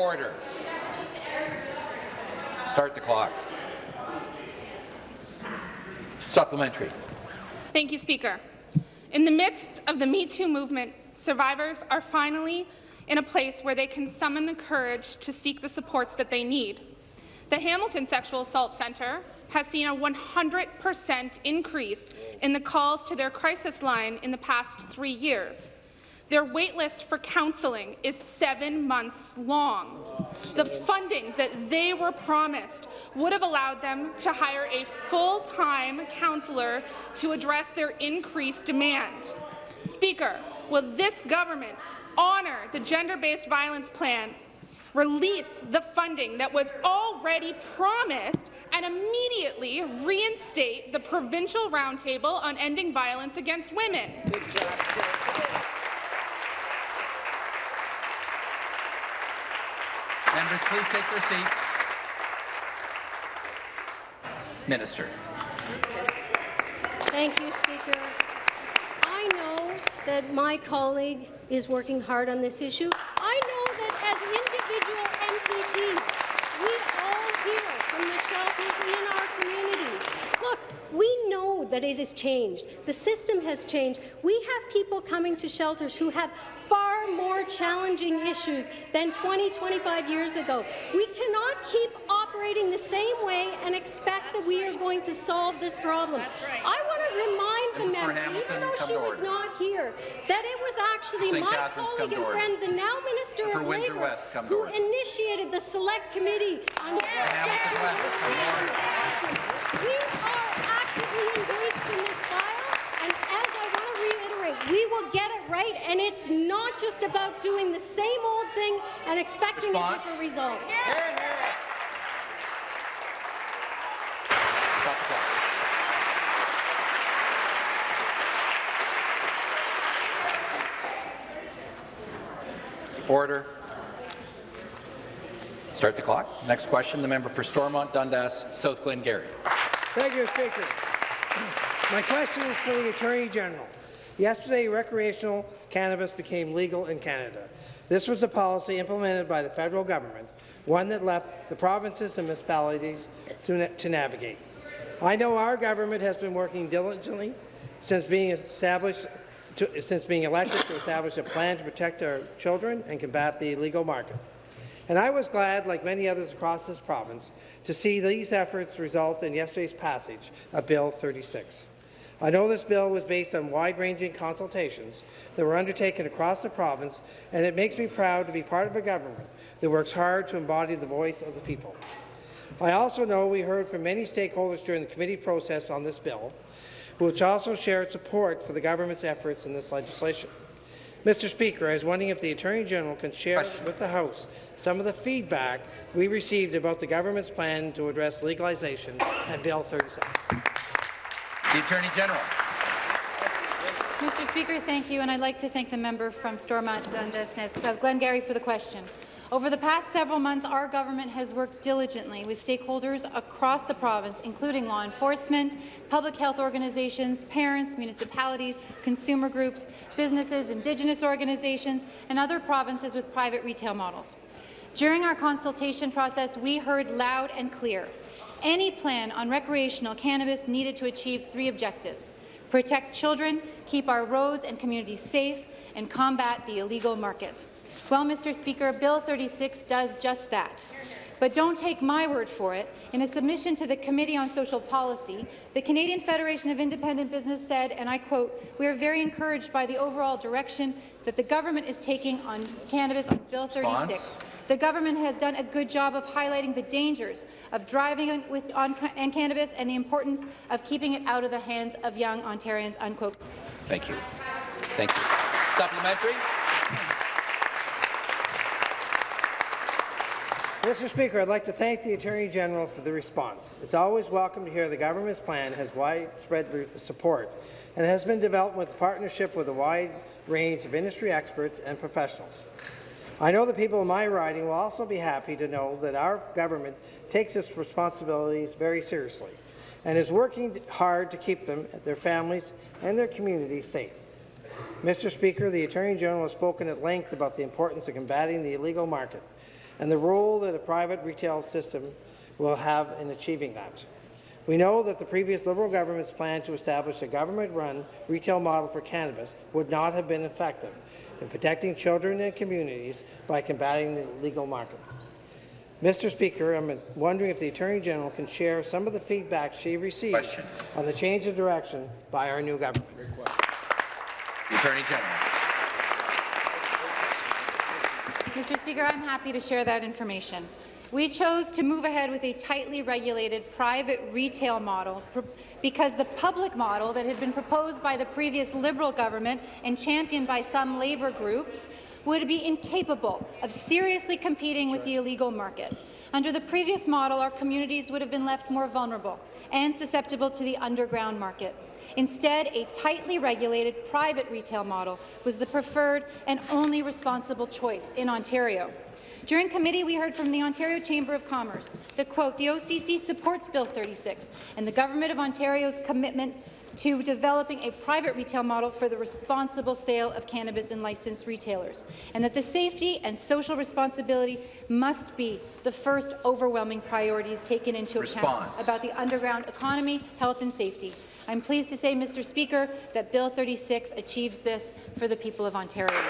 Order. Start the clock. Supplementary. Thank you, Speaker. In the midst of the Me Too movement, survivors are finally in a place where they can summon the courage to seek the supports that they need. The Hamilton Sexual Assault Centre has seen a 100% increase in the calls to their crisis line in the past three years. Their waitlist for counselling is seven months long. The funding that they were promised would have allowed them to hire a full-time counsellor to address their increased demand. Speaker, will this government honour the gender-based violence plan release the funding that was already promised and immediately reinstate the provincial roundtable on ending violence against women. Members, please take their seats. Minister. Thank you, Speaker. I know that my colleague is working hard on this issue. I know that as individual MPPs, we all hear from the shelters in our communities. Look, we know that it has changed. The system has changed. We have people coming to shelters who have far more challenging issues than 20, 25 years ago. We cannot keep operating the same way and expect that we are going to solve this problem. I want to remind the For member, Hamilton, even though she was order. not here, that it was actually St. my Catharines, come colleague and friend, the now Minister For of Labour, West, who order. initiated the Select Committee on Hamilton sexual West, come to order. harassment. We are actively engaged in this file, and as I want to reiterate, we will get it right, and it's not just about doing the same old thing and expecting a different result. Stop the. Order. Start the clock. Next question, the member for Stormont Dundas, South Glengarry. Thank you, Speaker. My question is for the Attorney General. Yesterday, recreational cannabis became legal in Canada. This was a policy implemented by the federal government, one that left the provinces and municipalities to, na to navigate. I know our government has been working diligently since being established to, since being elected to establish a plan to protect our children and combat the illegal market. And I was glad, like many others across this province, to see these efforts result in yesterday's passage of Bill 36. I know this bill was based on wide-ranging consultations that were undertaken across the province, and it makes me proud to be part of a government that works hard to embody the voice of the people. I also know we heard from many stakeholders during the committee process on this bill, which also shared support for the government's efforts in this legislation. Mr. Speaker, I was wondering if the Attorney General can share with the House some of the feedback we received about the government's plan to address legalization and Bill 36. The Attorney General. Mr. Speaker, thank you, and I'd like to thank the member from Stormont Dundas South Glengarry for the question. Over the past several months, our government has worked diligently with stakeholders across the province, including law enforcement, public health organizations, parents, municipalities, consumer groups, businesses, Indigenous organizations, and other provinces with private retail models. During our consultation process, we heard loud and clear any plan on recreational cannabis needed to achieve three objectives protect children, keep our roads and communities safe, and combat the illegal market. Well, Mr. Speaker, Bill 36 does just that. But don't take my word for it. In a submission to the Committee on Social Policy, the Canadian Federation of Independent Business said, and I quote, we are very encouraged by the overall direction that the government is taking on cannabis on Bill 36. Response? The government has done a good job of highlighting the dangers of driving on, with, on, on cannabis and the importance of keeping it out of the hands of young Ontarians, unquote. Thank you. Thank you. Supplementary. Mr. Speaker, I'd like to thank the Attorney General for the response. It's always welcome to hear the government's plan has widespread support and has been developed with partnership with a wide range of industry experts and professionals. I know the people in my riding will also be happy to know that our government takes its responsibilities very seriously and is working hard to keep them, their families, and their communities safe. Mr. Speaker, the Attorney General has spoken at length about the importance of combating the illegal market and the role that a private retail system will have in achieving that. We know that the previous Liberal government's plan to establish a government-run retail model for cannabis would not have been effective in protecting children and communities by combating the illegal market. Mr. Speaker, I'm wondering if the Attorney General can share some of the feedback she received Question. on the change of direction by our new government. The Attorney General. Mr. Speaker, I'm happy to share that information. We chose to move ahead with a tightly regulated private retail model because the public model that had been proposed by the previous Liberal government and championed by some labour groups would be incapable of seriously competing with the illegal market. Under the previous model, our communities would have been left more vulnerable and susceptible to the underground market. Instead, a tightly regulated private retail model was the preferred and only responsible choice in Ontario. During committee, we heard from the Ontario Chamber of Commerce that, quote, the OCC supports Bill 36 and the Government of Ontario's commitment to developing a private retail model for the responsible sale of cannabis in licensed retailers, and that the safety and social responsibility must be the first overwhelming priorities taken into account about the underground economy, health and safety. I'm pleased to say, Mr. Speaker, that Bill 36 achieves this for the people of Ontario.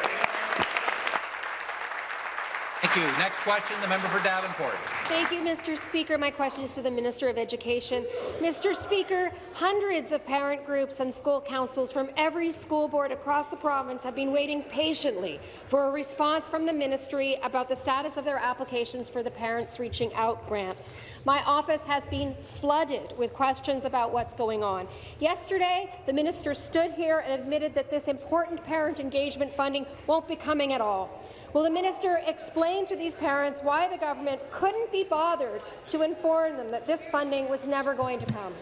Thank you. Next question, the member for Davenport. Thank you, Mr. Speaker. My question is to the Minister of Education. Mr. Speaker, hundreds of parent groups and school councils from every school board across the province have been waiting patiently for a response from the ministry about the status of their applications for the Parents Reaching Out grants. My office has been flooded with questions about what's going on. Yesterday, the minister stood here and admitted that this important parent engagement funding won't be coming at all. Will the minister explain to these parents why the government couldn't be bothered to inform them that this funding was never going to come?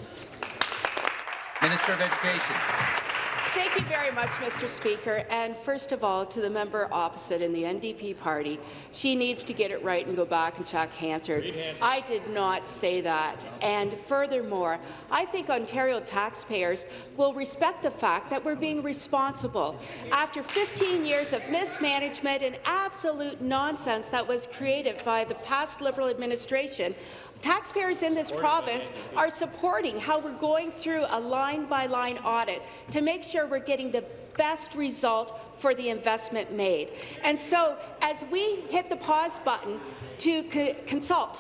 Minister of Education. Thank you very much, Mr. Speaker. And first of all, to the member opposite in the NDP party, she needs to get it right and go back and check Hansard. I did not say that. And furthermore, I think Ontario taxpayers will respect the fact that we're being responsible. After 15 years of mismanagement and absolute nonsense that was created by the past Liberal administration, taxpayers in this province are supporting how we're going through a line-by-line -line audit to make sure we're getting the best result for the investment made. And so, as we hit the pause button to co consult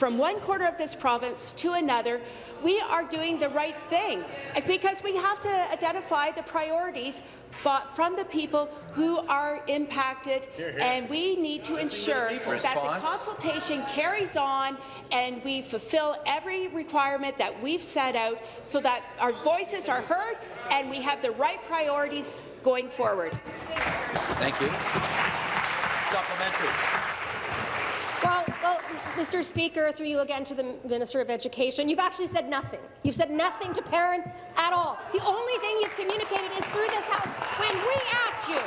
from one quarter of this province to another, we are doing the right thing because we have to identify the priorities but from the people who are impacted, here, here. and we need to ensure that the consultation carries on and we fulfill every requirement that we've set out so that our voices are heard and we have the right priorities going forward. Thank you. Supplementary. Mr. Speaker, through you again to the Minister of Education, you've actually said nothing. You've said nothing to parents at all. The only thing you've communicated is through this House when we asked you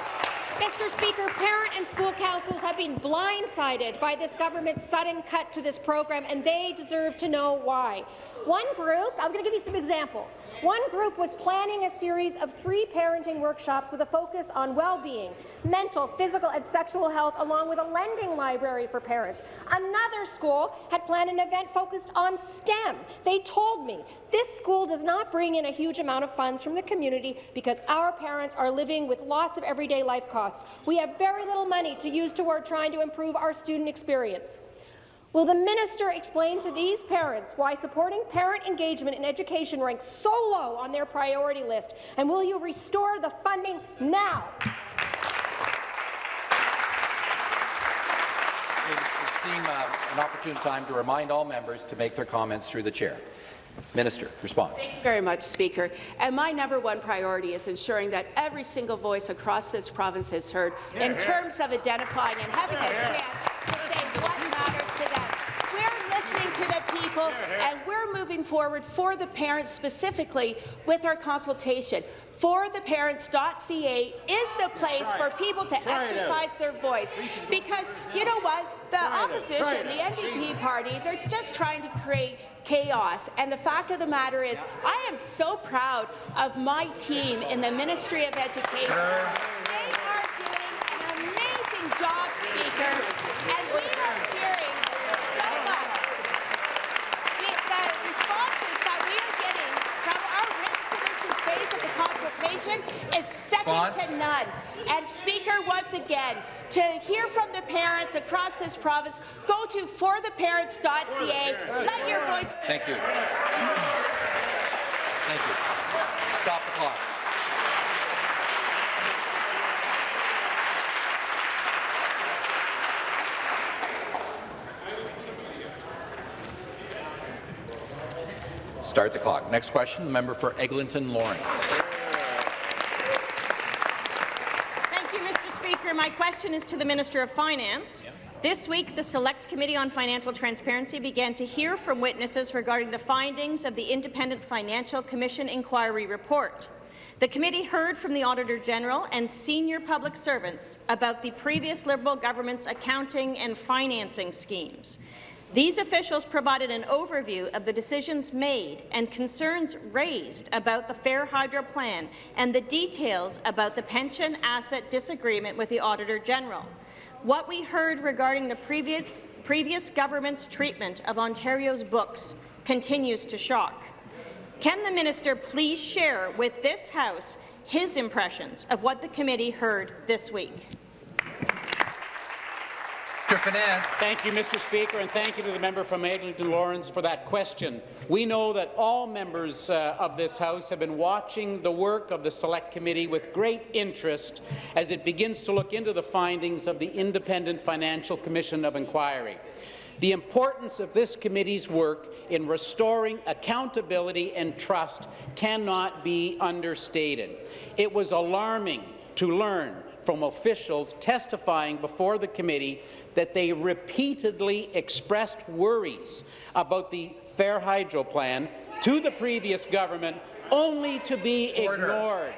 Mr. Speaker, parent and school councils have been blindsided by this government's sudden cut to this program, and they deserve to know why. One group, I'm going to give you some examples. One group was planning a series of three parenting workshops with a focus on well-being, mental, physical, and sexual health, along with a lending library for parents. Another school had planned an event focused on STEM. They told me this school does not bring in a huge amount of funds from the community because our parents are living with lots of everyday life costs. We have very little money to use toward trying to improve our student experience. Will the minister explain to these parents why supporting parent engagement in education ranks so low on their priority list? And will you restore the funding now? It would seem uh, an opportune time to remind all members to make their comments through the chair. Minister, response. Thank you very much, Speaker. And my number one priority is ensuring that every single voice across this province is heard yeah, in yeah. terms of identifying and having yeah, a chance to say what matters to them. We're listening to the people, and we're moving forward for the parents specifically with our consultation. fortheparents.ca is the place for people to exercise their voice. Because you know what? The opposition, the NDP party, they're just trying to create chaos. And the fact of the matter is, I am so proud of my team in the Ministry of Education. They are doing an amazing job, Speaker, and we are hearing so much. The responses that we are getting from our written submission phase of the consultation is second to none. And Speaker, once again, to hear from the parents across this province, go to fortheparents.ca. Let your voice. Thank you. Thank you. Stop the clock. Start the clock. Next question, member for Eglinton Lawrence. my question is to the Minister of Finance. This week, the Select Committee on Financial Transparency began to hear from witnesses regarding the findings of the Independent Financial Commission inquiry report. The committee heard from the Auditor General and senior public servants about the previous Liberal government's accounting and financing schemes. These officials provided an overview of the decisions made and concerns raised about the Fair Hydro Plan and the details about the pension asset disagreement with the Auditor General. What we heard regarding the previous, previous government's treatment of Ontario's books continues to shock. Can the minister please share with this House his impressions of what the committee heard this week? Finance. Thank you, Mr. Speaker, and thank you to the member from Eglinton Lawrence for that question. We know that all members uh, of this House have been watching the work of the Select Committee with great interest as it begins to look into the findings of the Independent Financial Commission of Inquiry. The importance of this committee's work in restoring accountability and trust cannot be understated. It was alarming to learn from officials testifying before the committee that they repeatedly expressed worries about the Fair Hydro plan to the previous government only to be Order. ignored.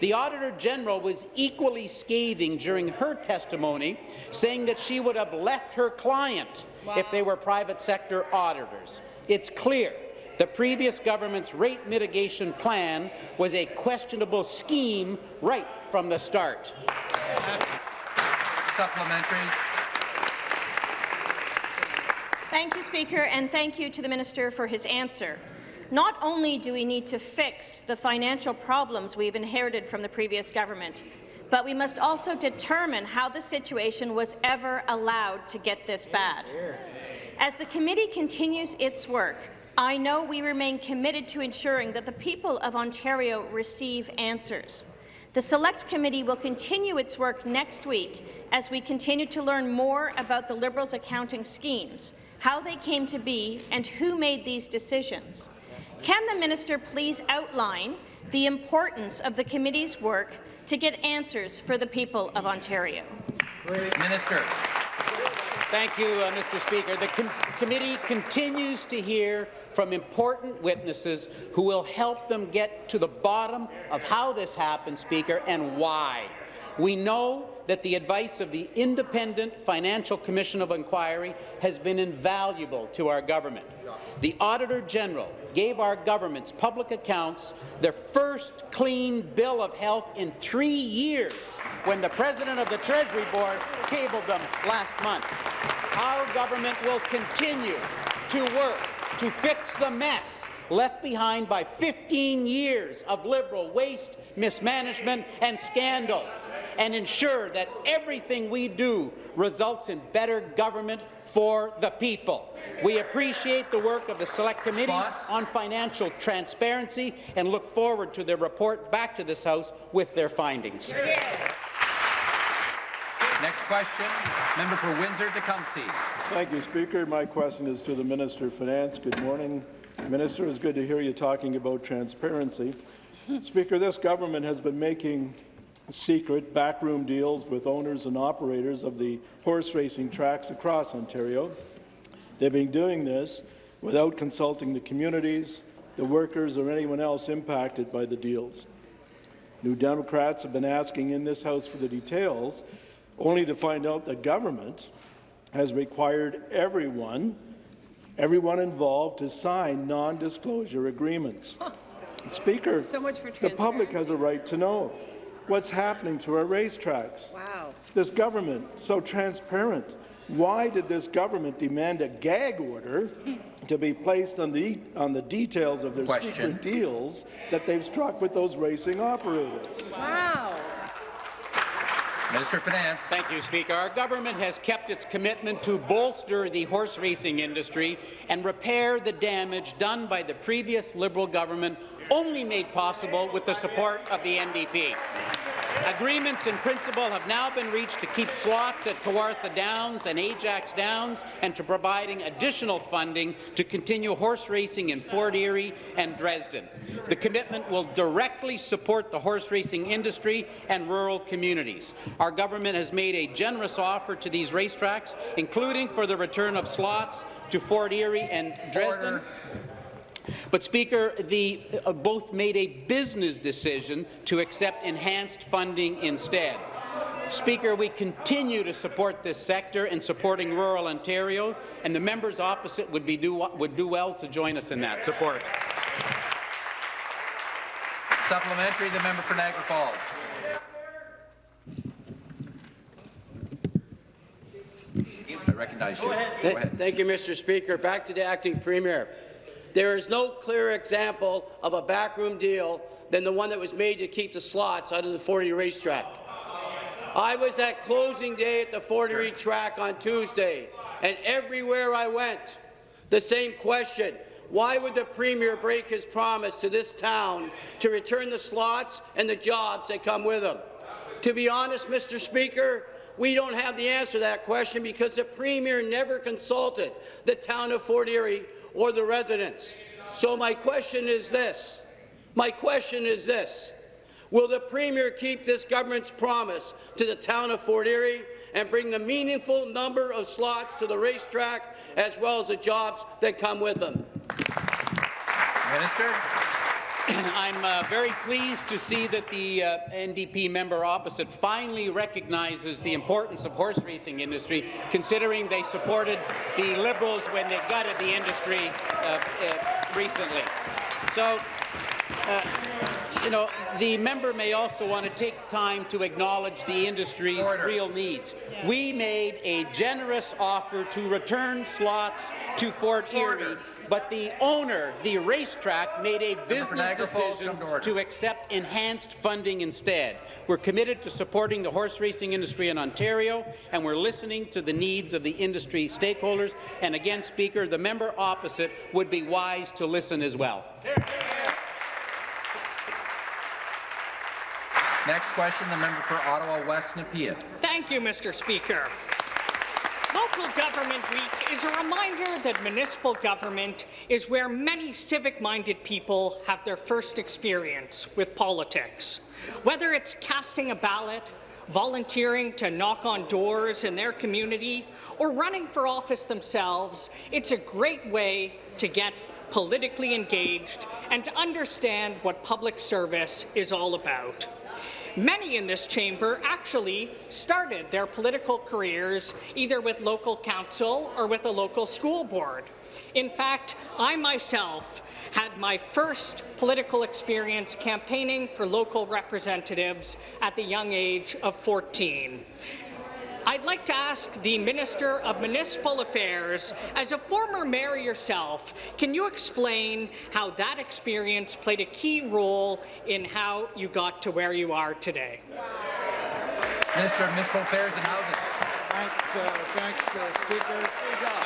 The Auditor General was equally scathing during her testimony, saying that she would have left her client wow. if they were private sector auditors. It's clear the previous government's rate mitigation plan was a questionable scheme right from the start. Supplementary. Thank you, Speaker, and thank you to the Minister for his answer. Not only do we need to fix the financial problems we've inherited from the previous government, but we must also determine how the situation was ever allowed to get this bad. As the committee continues its work, I know we remain committed to ensuring that the people of Ontario receive answers. The Select Committee will continue its work next week as we continue to learn more about the Liberals' accounting schemes, how they came to be, and who made these decisions. Can the minister please outline the importance of the committee's work to get answers for the people of Ontario? Minister. Thank you, uh, Mr. Speaker. The com committee continues to hear from important witnesses who will help them get to the bottom of how this happened, Speaker, and why. We know that the advice of the Independent Financial Commission of Inquiry has been invaluable to our government. The Auditor General gave our government's public accounts their first clean bill of health in three years when the President of the Treasury Board tabled them last month. Our government will continue to work to fix the mess left behind by 15 years of Liberal waste, mismanagement and scandals, and ensure that everything we do results in better government for the people. We appreciate the work of the Select Committee on Financial Transparency and look forward to their report back to this House with their findings. Next question, member for Windsor-Tecumseh. Thank you, Speaker. My question is to the Minister of Finance. Good morning. Minister, it's good to hear you talking about transparency. Speaker, this government has been making secret backroom deals with owners and operators of the horse racing tracks across Ontario. They've been doing this without consulting the communities, the workers, or anyone else impacted by the deals. New Democrats have been asking in this House for the details, only to find out that government has required everyone everyone involved to sign non-disclosure agreements. Speaker, so the public has a right to know what's happening to our racetracks. Wow. This government, so transparent. Why did this government demand a gag order to be placed on the, on the details of their Question. secret deals that they've struck with those racing operators? Wow. Minister of Finance. Thank you, Speaker. Our government has kept its commitment to bolster the horse racing industry and repair the damage done by the previous Liberal government, only made possible with the support of the NDP. Agreements in principle have now been reached to keep slots at Kawartha Downs and Ajax Downs and to providing additional funding to continue horse racing in Fort Erie and Dresden. The commitment will directly support the horse racing industry and rural communities. Our government has made a generous offer to these racetracks, including for the return of slots to Fort Erie and Dresden. Order. But, Speaker, the, uh, both made a business decision to accept enhanced funding instead. Speaker, we continue to support this sector in supporting rural Ontario, and the members opposite would, be do, would do well to join us in that support. Supplementary, the member for Niagara Falls. I recognize you. Go ahead. Go ahead. Thank you, Mr. Speaker. Back to the acting premier. There is no clearer example of a backroom deal than the one that was made to keep the slots out of the Fort Erie racetrack. I was at closing day at the Fort Erie track on Tuesday, and everywhere I went, the same question. Why would the Premier break his promise to this town to return the slots and the jobs that come with them? To be honest, Mr. Speaker, we don't have the answer to that question because the Premier never consulted the town of Fort Erie or the residents. So my question is this. My question is this. Will the Premier keep this government's promise to the town of Fort Erie and bring the meaningful number of slots to the racetrack as well as the jobs that come with them? Minister. I'm uh, very pleased to see that the uh, NDP member opposite finally recognizes the importance of horse racing industry, considering they supported the Liberals when they gutted the industry uh, uh recently. So, uh, you know, the member may also want to take time to acknowledge the industry's Order. real needs. Yeah. We made a generous offer to return slots to Fort Order. Erie but the owner, the racetrack, made a business decision to, to accept enhanced funding instead. We're committed to supporting the horse racing industry in Ontario, and we're listening to the needs of the industry stakeholders. And again, Speaker, the member opposite would be wise to listen as well. Next question, the member for Ottawa West Nepean. Thank you, Mr. Speaker. Local Government Week is a reminder that municipal government is where many civic-minded people have their first experience with politics. Whether it's casting a ballot, volunteering to knock on doors in their community, or running for office themselves, it's a great way to get politically engaged and to understand what public service is all about. Many in this chamber actually started their political careers either with local council or with a local school board. In fact, I myself had my first political experience campaigning for local representatives at the young age of 14. I'd like to ask the Minister of Municipal Affairs, as a former mayor yourself, can you explain how that experience played a key role in how you got to where you are today? Minister of Municipal Affairs and Housing. Thanks, uh, thanks uh, Speaker.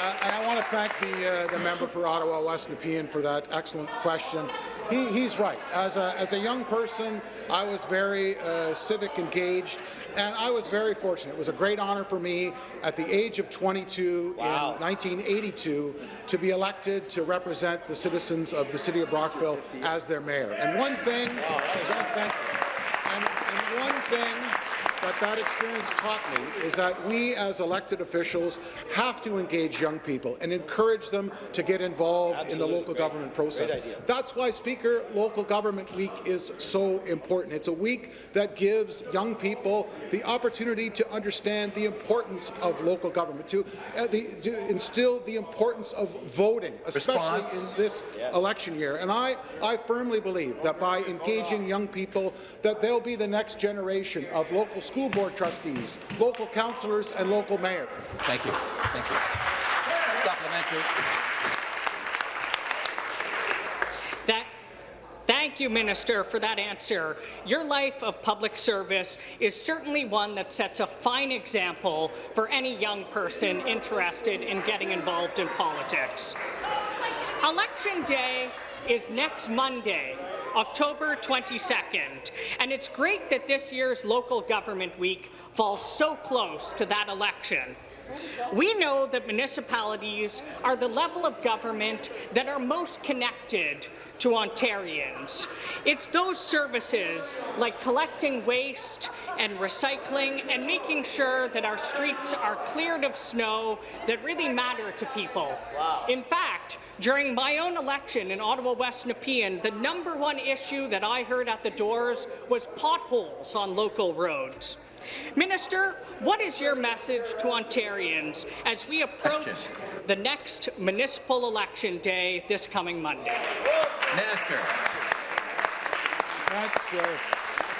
Uh, and I want to thank the, uh, the member for Ottawa West Nepean for that excellent question. He, he's right. As a, as a young person, I was very uh, civic engaged, and I was very fortunate. It was a great honor for me at the age of 22 wow. in 1982 to be elected to represent the citizens of the city of Brockville as their mayor. And one thing, wow, and, and one thing that that experience taught me is that we as elected officials have to engage young people and encourage them to get involved Absolutely. in the local Great. government process. That's why, Speaker, Local Government Week is so important. It's a week that gives young people the opportunity to understand the importance of local government, to, uh, the, to instill the importance of voting, especially Response. in this yes. election year. And I, I firmly believe that by engaging young people, that they'll be the next generation of local school board trustees, local councillors, and local mayors. Thank you. Thank you. Supplementary. That Thank you, Minister, for that answer. Your life of public service is certainly one that sets a fine example for any young person interested in getting involved in politics. Election Day is next Monday, October 22nd. And it's great that this year's Local Government Week falls so close to that election. We know that municipalities are the level of government that are most connected to Ontarians. It's those services like collecting waste and recycling and making sure that our streets are cleared of snow that really matter to people. Wow. In fact, during my own election in Ottawa West Nepean, the number one issue that I heard at the doors was potholes on local roads. Minister, what is your message to Ontarians as we approach Question. the next municipal election day this coming Monday? Minister. Thanks, uh,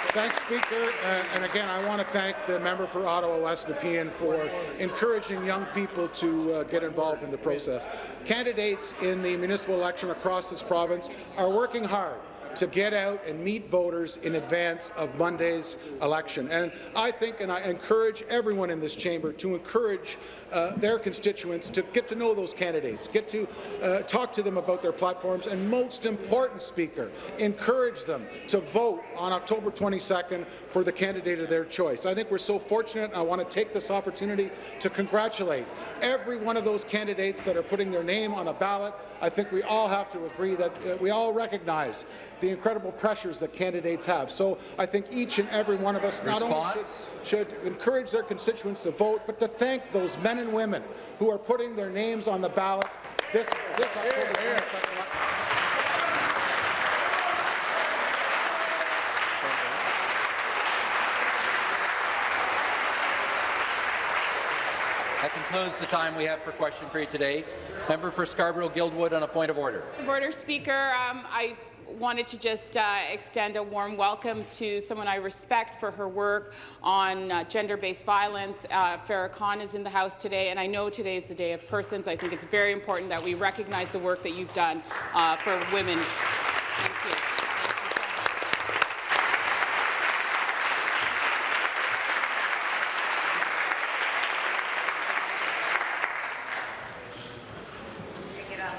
thanks Speaker. Uh, and again, I want to thank the member for Ottawa West Nepean for encouraging young people to uh, get involved in the process. Candidates in the municipal election across this province are working hard to get out and meet voters in advance of Monday's election. And I think, and I encourage everyone in this chamber to encourage uh, their constituents to get to know those candidates, get to uh, talk to them about their platforms, and most important, Speaker, encourage them to vote on October 22nd for the candidate of their choice. I think we're so fortunate. And I want to take this opportunity to congratulate every one of those candidates that are putting their name on a ballot. I think we all have to agree that uh, we all recognize the incredible pressures that candidates have. So I think each and every one of us not only should, should encourage their constituents to vote, but to thank those men and women who are putting their names on the ballot this, this October 22nd. That concludes the time we have for question period today. Member for Scarborough-Guildwood on a point of order. Order, Speaker. Um, I wanted to just uh, extend a warm welcome to someone I respect for her work on uh, gender-based violence. Uh, Farrah Khan is in the House today, and I know today is the Day of Persons. I think it's very important that we recognize the work that you've done uh, for women.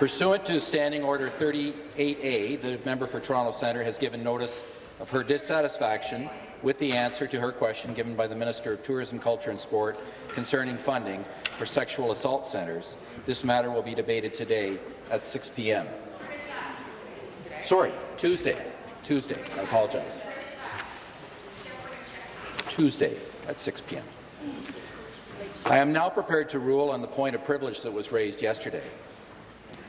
Pursuant to Standing Order 38A, the member for Toronto Centre has given notice of her dissatisfaction with the answer to her question given by the Minister of Tourism, Culture and Sport concerning funding for sexual assault centres. This matter will be debated today at 6 p.m. Sorry, Tuesday. Tuesday. I apologize. Tuesday at 6 p.m. I am now prepared to rule on the point of privilege that was raised yesterday.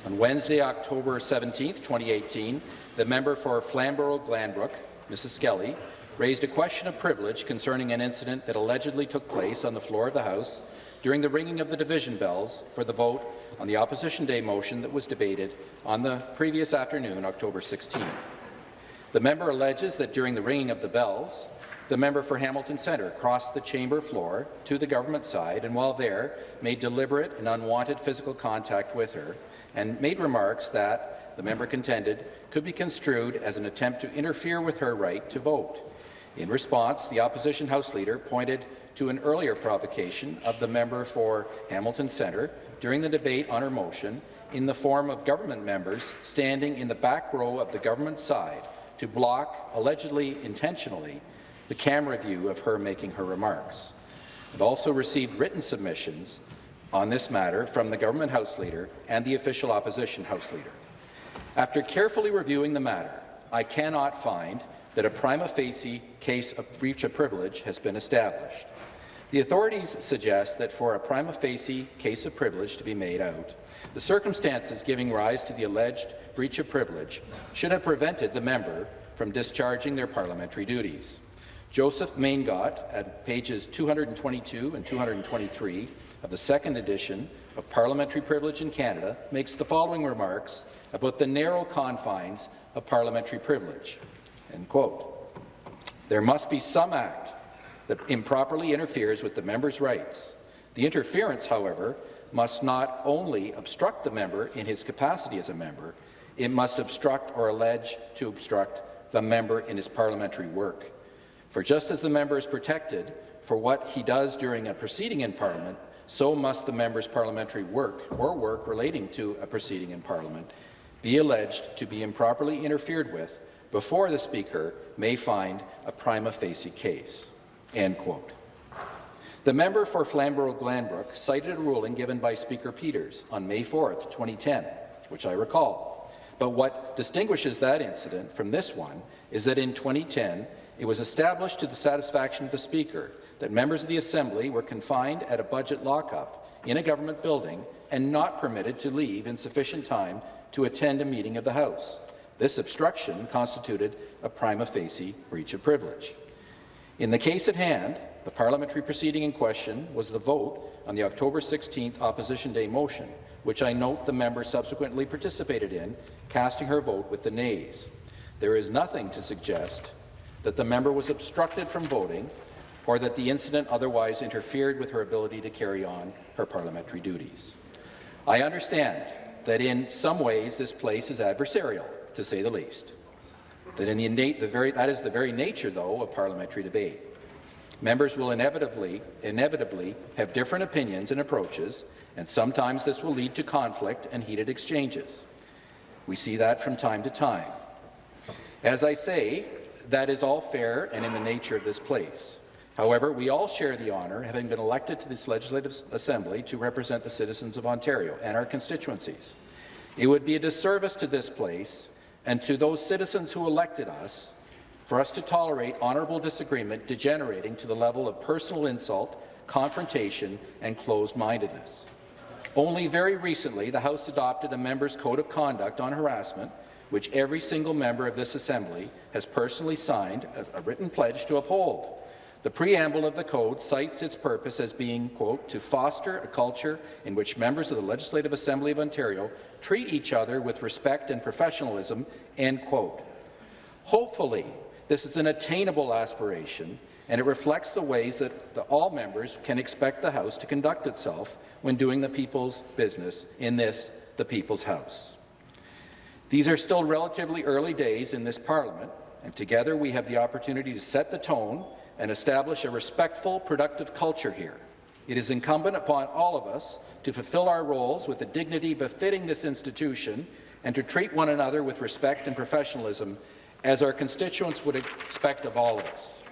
On Wednesday, October 17, 2018, the member for Flamborough-Glanbrook, Mrs. Skelly, raised a question of privilege concerning an incident that allegedly took place on the floor of the House during the ringing of the division bells for the vote on the Opposition Day motion that was debated on the previous afternoon, October 16. The member alleges that during the ringing of the bells, the member for Hamilton Centre crossed the chamber floor to the government side and while there made deliberate and unwanted physical contact with her and made remarks that, the member contended, could be construed as an attempt to interfere with her right to vote. In response, the opposition House Leader pointed to an earlier provocation of the member for Hamilton Centre during the debate on her motion in the form of government members standing in the back row of the government side to block, allegedly intentionally, the camera view of her making her remarks. I've also received written submissions on this matter from the government House Leader and the official opposition House Leader. After carefully reviewing the matter, I cannot find that a prima facie case of breach of privilege has been established. The authorities suggest that for a prima facie case of privilege to be made out, the circumstances giving rise to the alleged breach of privilege should have prevented the member from discharging their parliamentary duties. Joseph Maingot, at pages 222 and 223 of the second edition of Parliamentary Privilege in Canada, makes the following remarks about the narrow confines of parliamentary privilege. End quote. There must be some act that improperly interferes with the member's rights. The interference, however, must not only obstruct the member in his capacity as a member, it must obstruct or allege to obstruct the member in his parliamentary work. For just as the member is protected for what he does during a proceeding in Parliament, so must the member's parliamentary work or work relating to a proceeding in Parliament be alleged to be improperly interfered with before the Speaker may find a prima facie case." End quote. The member for Flamborough-Glanbrook cited a ruling given by Speaker Peters on May 4, 2010, which I recall. But what distinguishes that incident from this one is that in 2010, it was established to the satisfaction of the Speaker that members of the Assembly were confined at a budget lockup in a government building and not permitted to leave in sufficient time to attend a meeting of the House. This obstruction constituted a prima facie breach of privilege. In the case at hand, the parliamentary proceeding in question was the vote on the October 16th Opposition Day motion, which I note the member subsequently participated in, casting her vote with the nays. There is nothing to suggest that the member was obstructed from voting or that the incident otherwise interfered with her ability to carry on her parliamentary duties. I understand that in some ways this place is adversarial, to say the least. That, in the innate, the very, that is the very nature, though, of parliamentary debate. Members will inevitably, inevitably have different opinions and approaches, and sometimes this will lead to conflict and heated exchanges. We see that from time to time. As I say, that is all fair and in the nature of this place. However, we all share the honour, having been elected to this Legislative Assembly to represent the citizens of Ontario and our constituencies. It would be a disservice to this place and to those citizens who elected us for us to tolerate honourable disagreement degenerating to the level of personal insult, confrontation, and closed-mindedness. Only very recently, the House adopted a member's code of conduct on harassment, which every single member of this Assembly has personally signed a, a written pledge to uphold. The preamble of the code cites its purpose as being, quote, to foster a culture in which members of the Legislative Assembly of Ontario treat each other with respect and professionalism, end quote. Hopefully, this is an attainable aspiration, and it reflects the ways that the, all members can expect the House to conduct itself when doing the people's business in this, the People's House. These are still relatively early days in this Parliament, and together we have the opportunity to set the tone and establish a respectful, productive culture here. It is incumbent upon all of us to fulfill our roles with the dignity befitting this institution and to treat one another with respect and professionalism as our constituents would expect of all of us.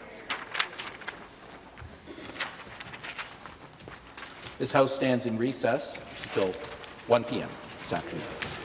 This House stands in recess until 1 p.m. this afternoon.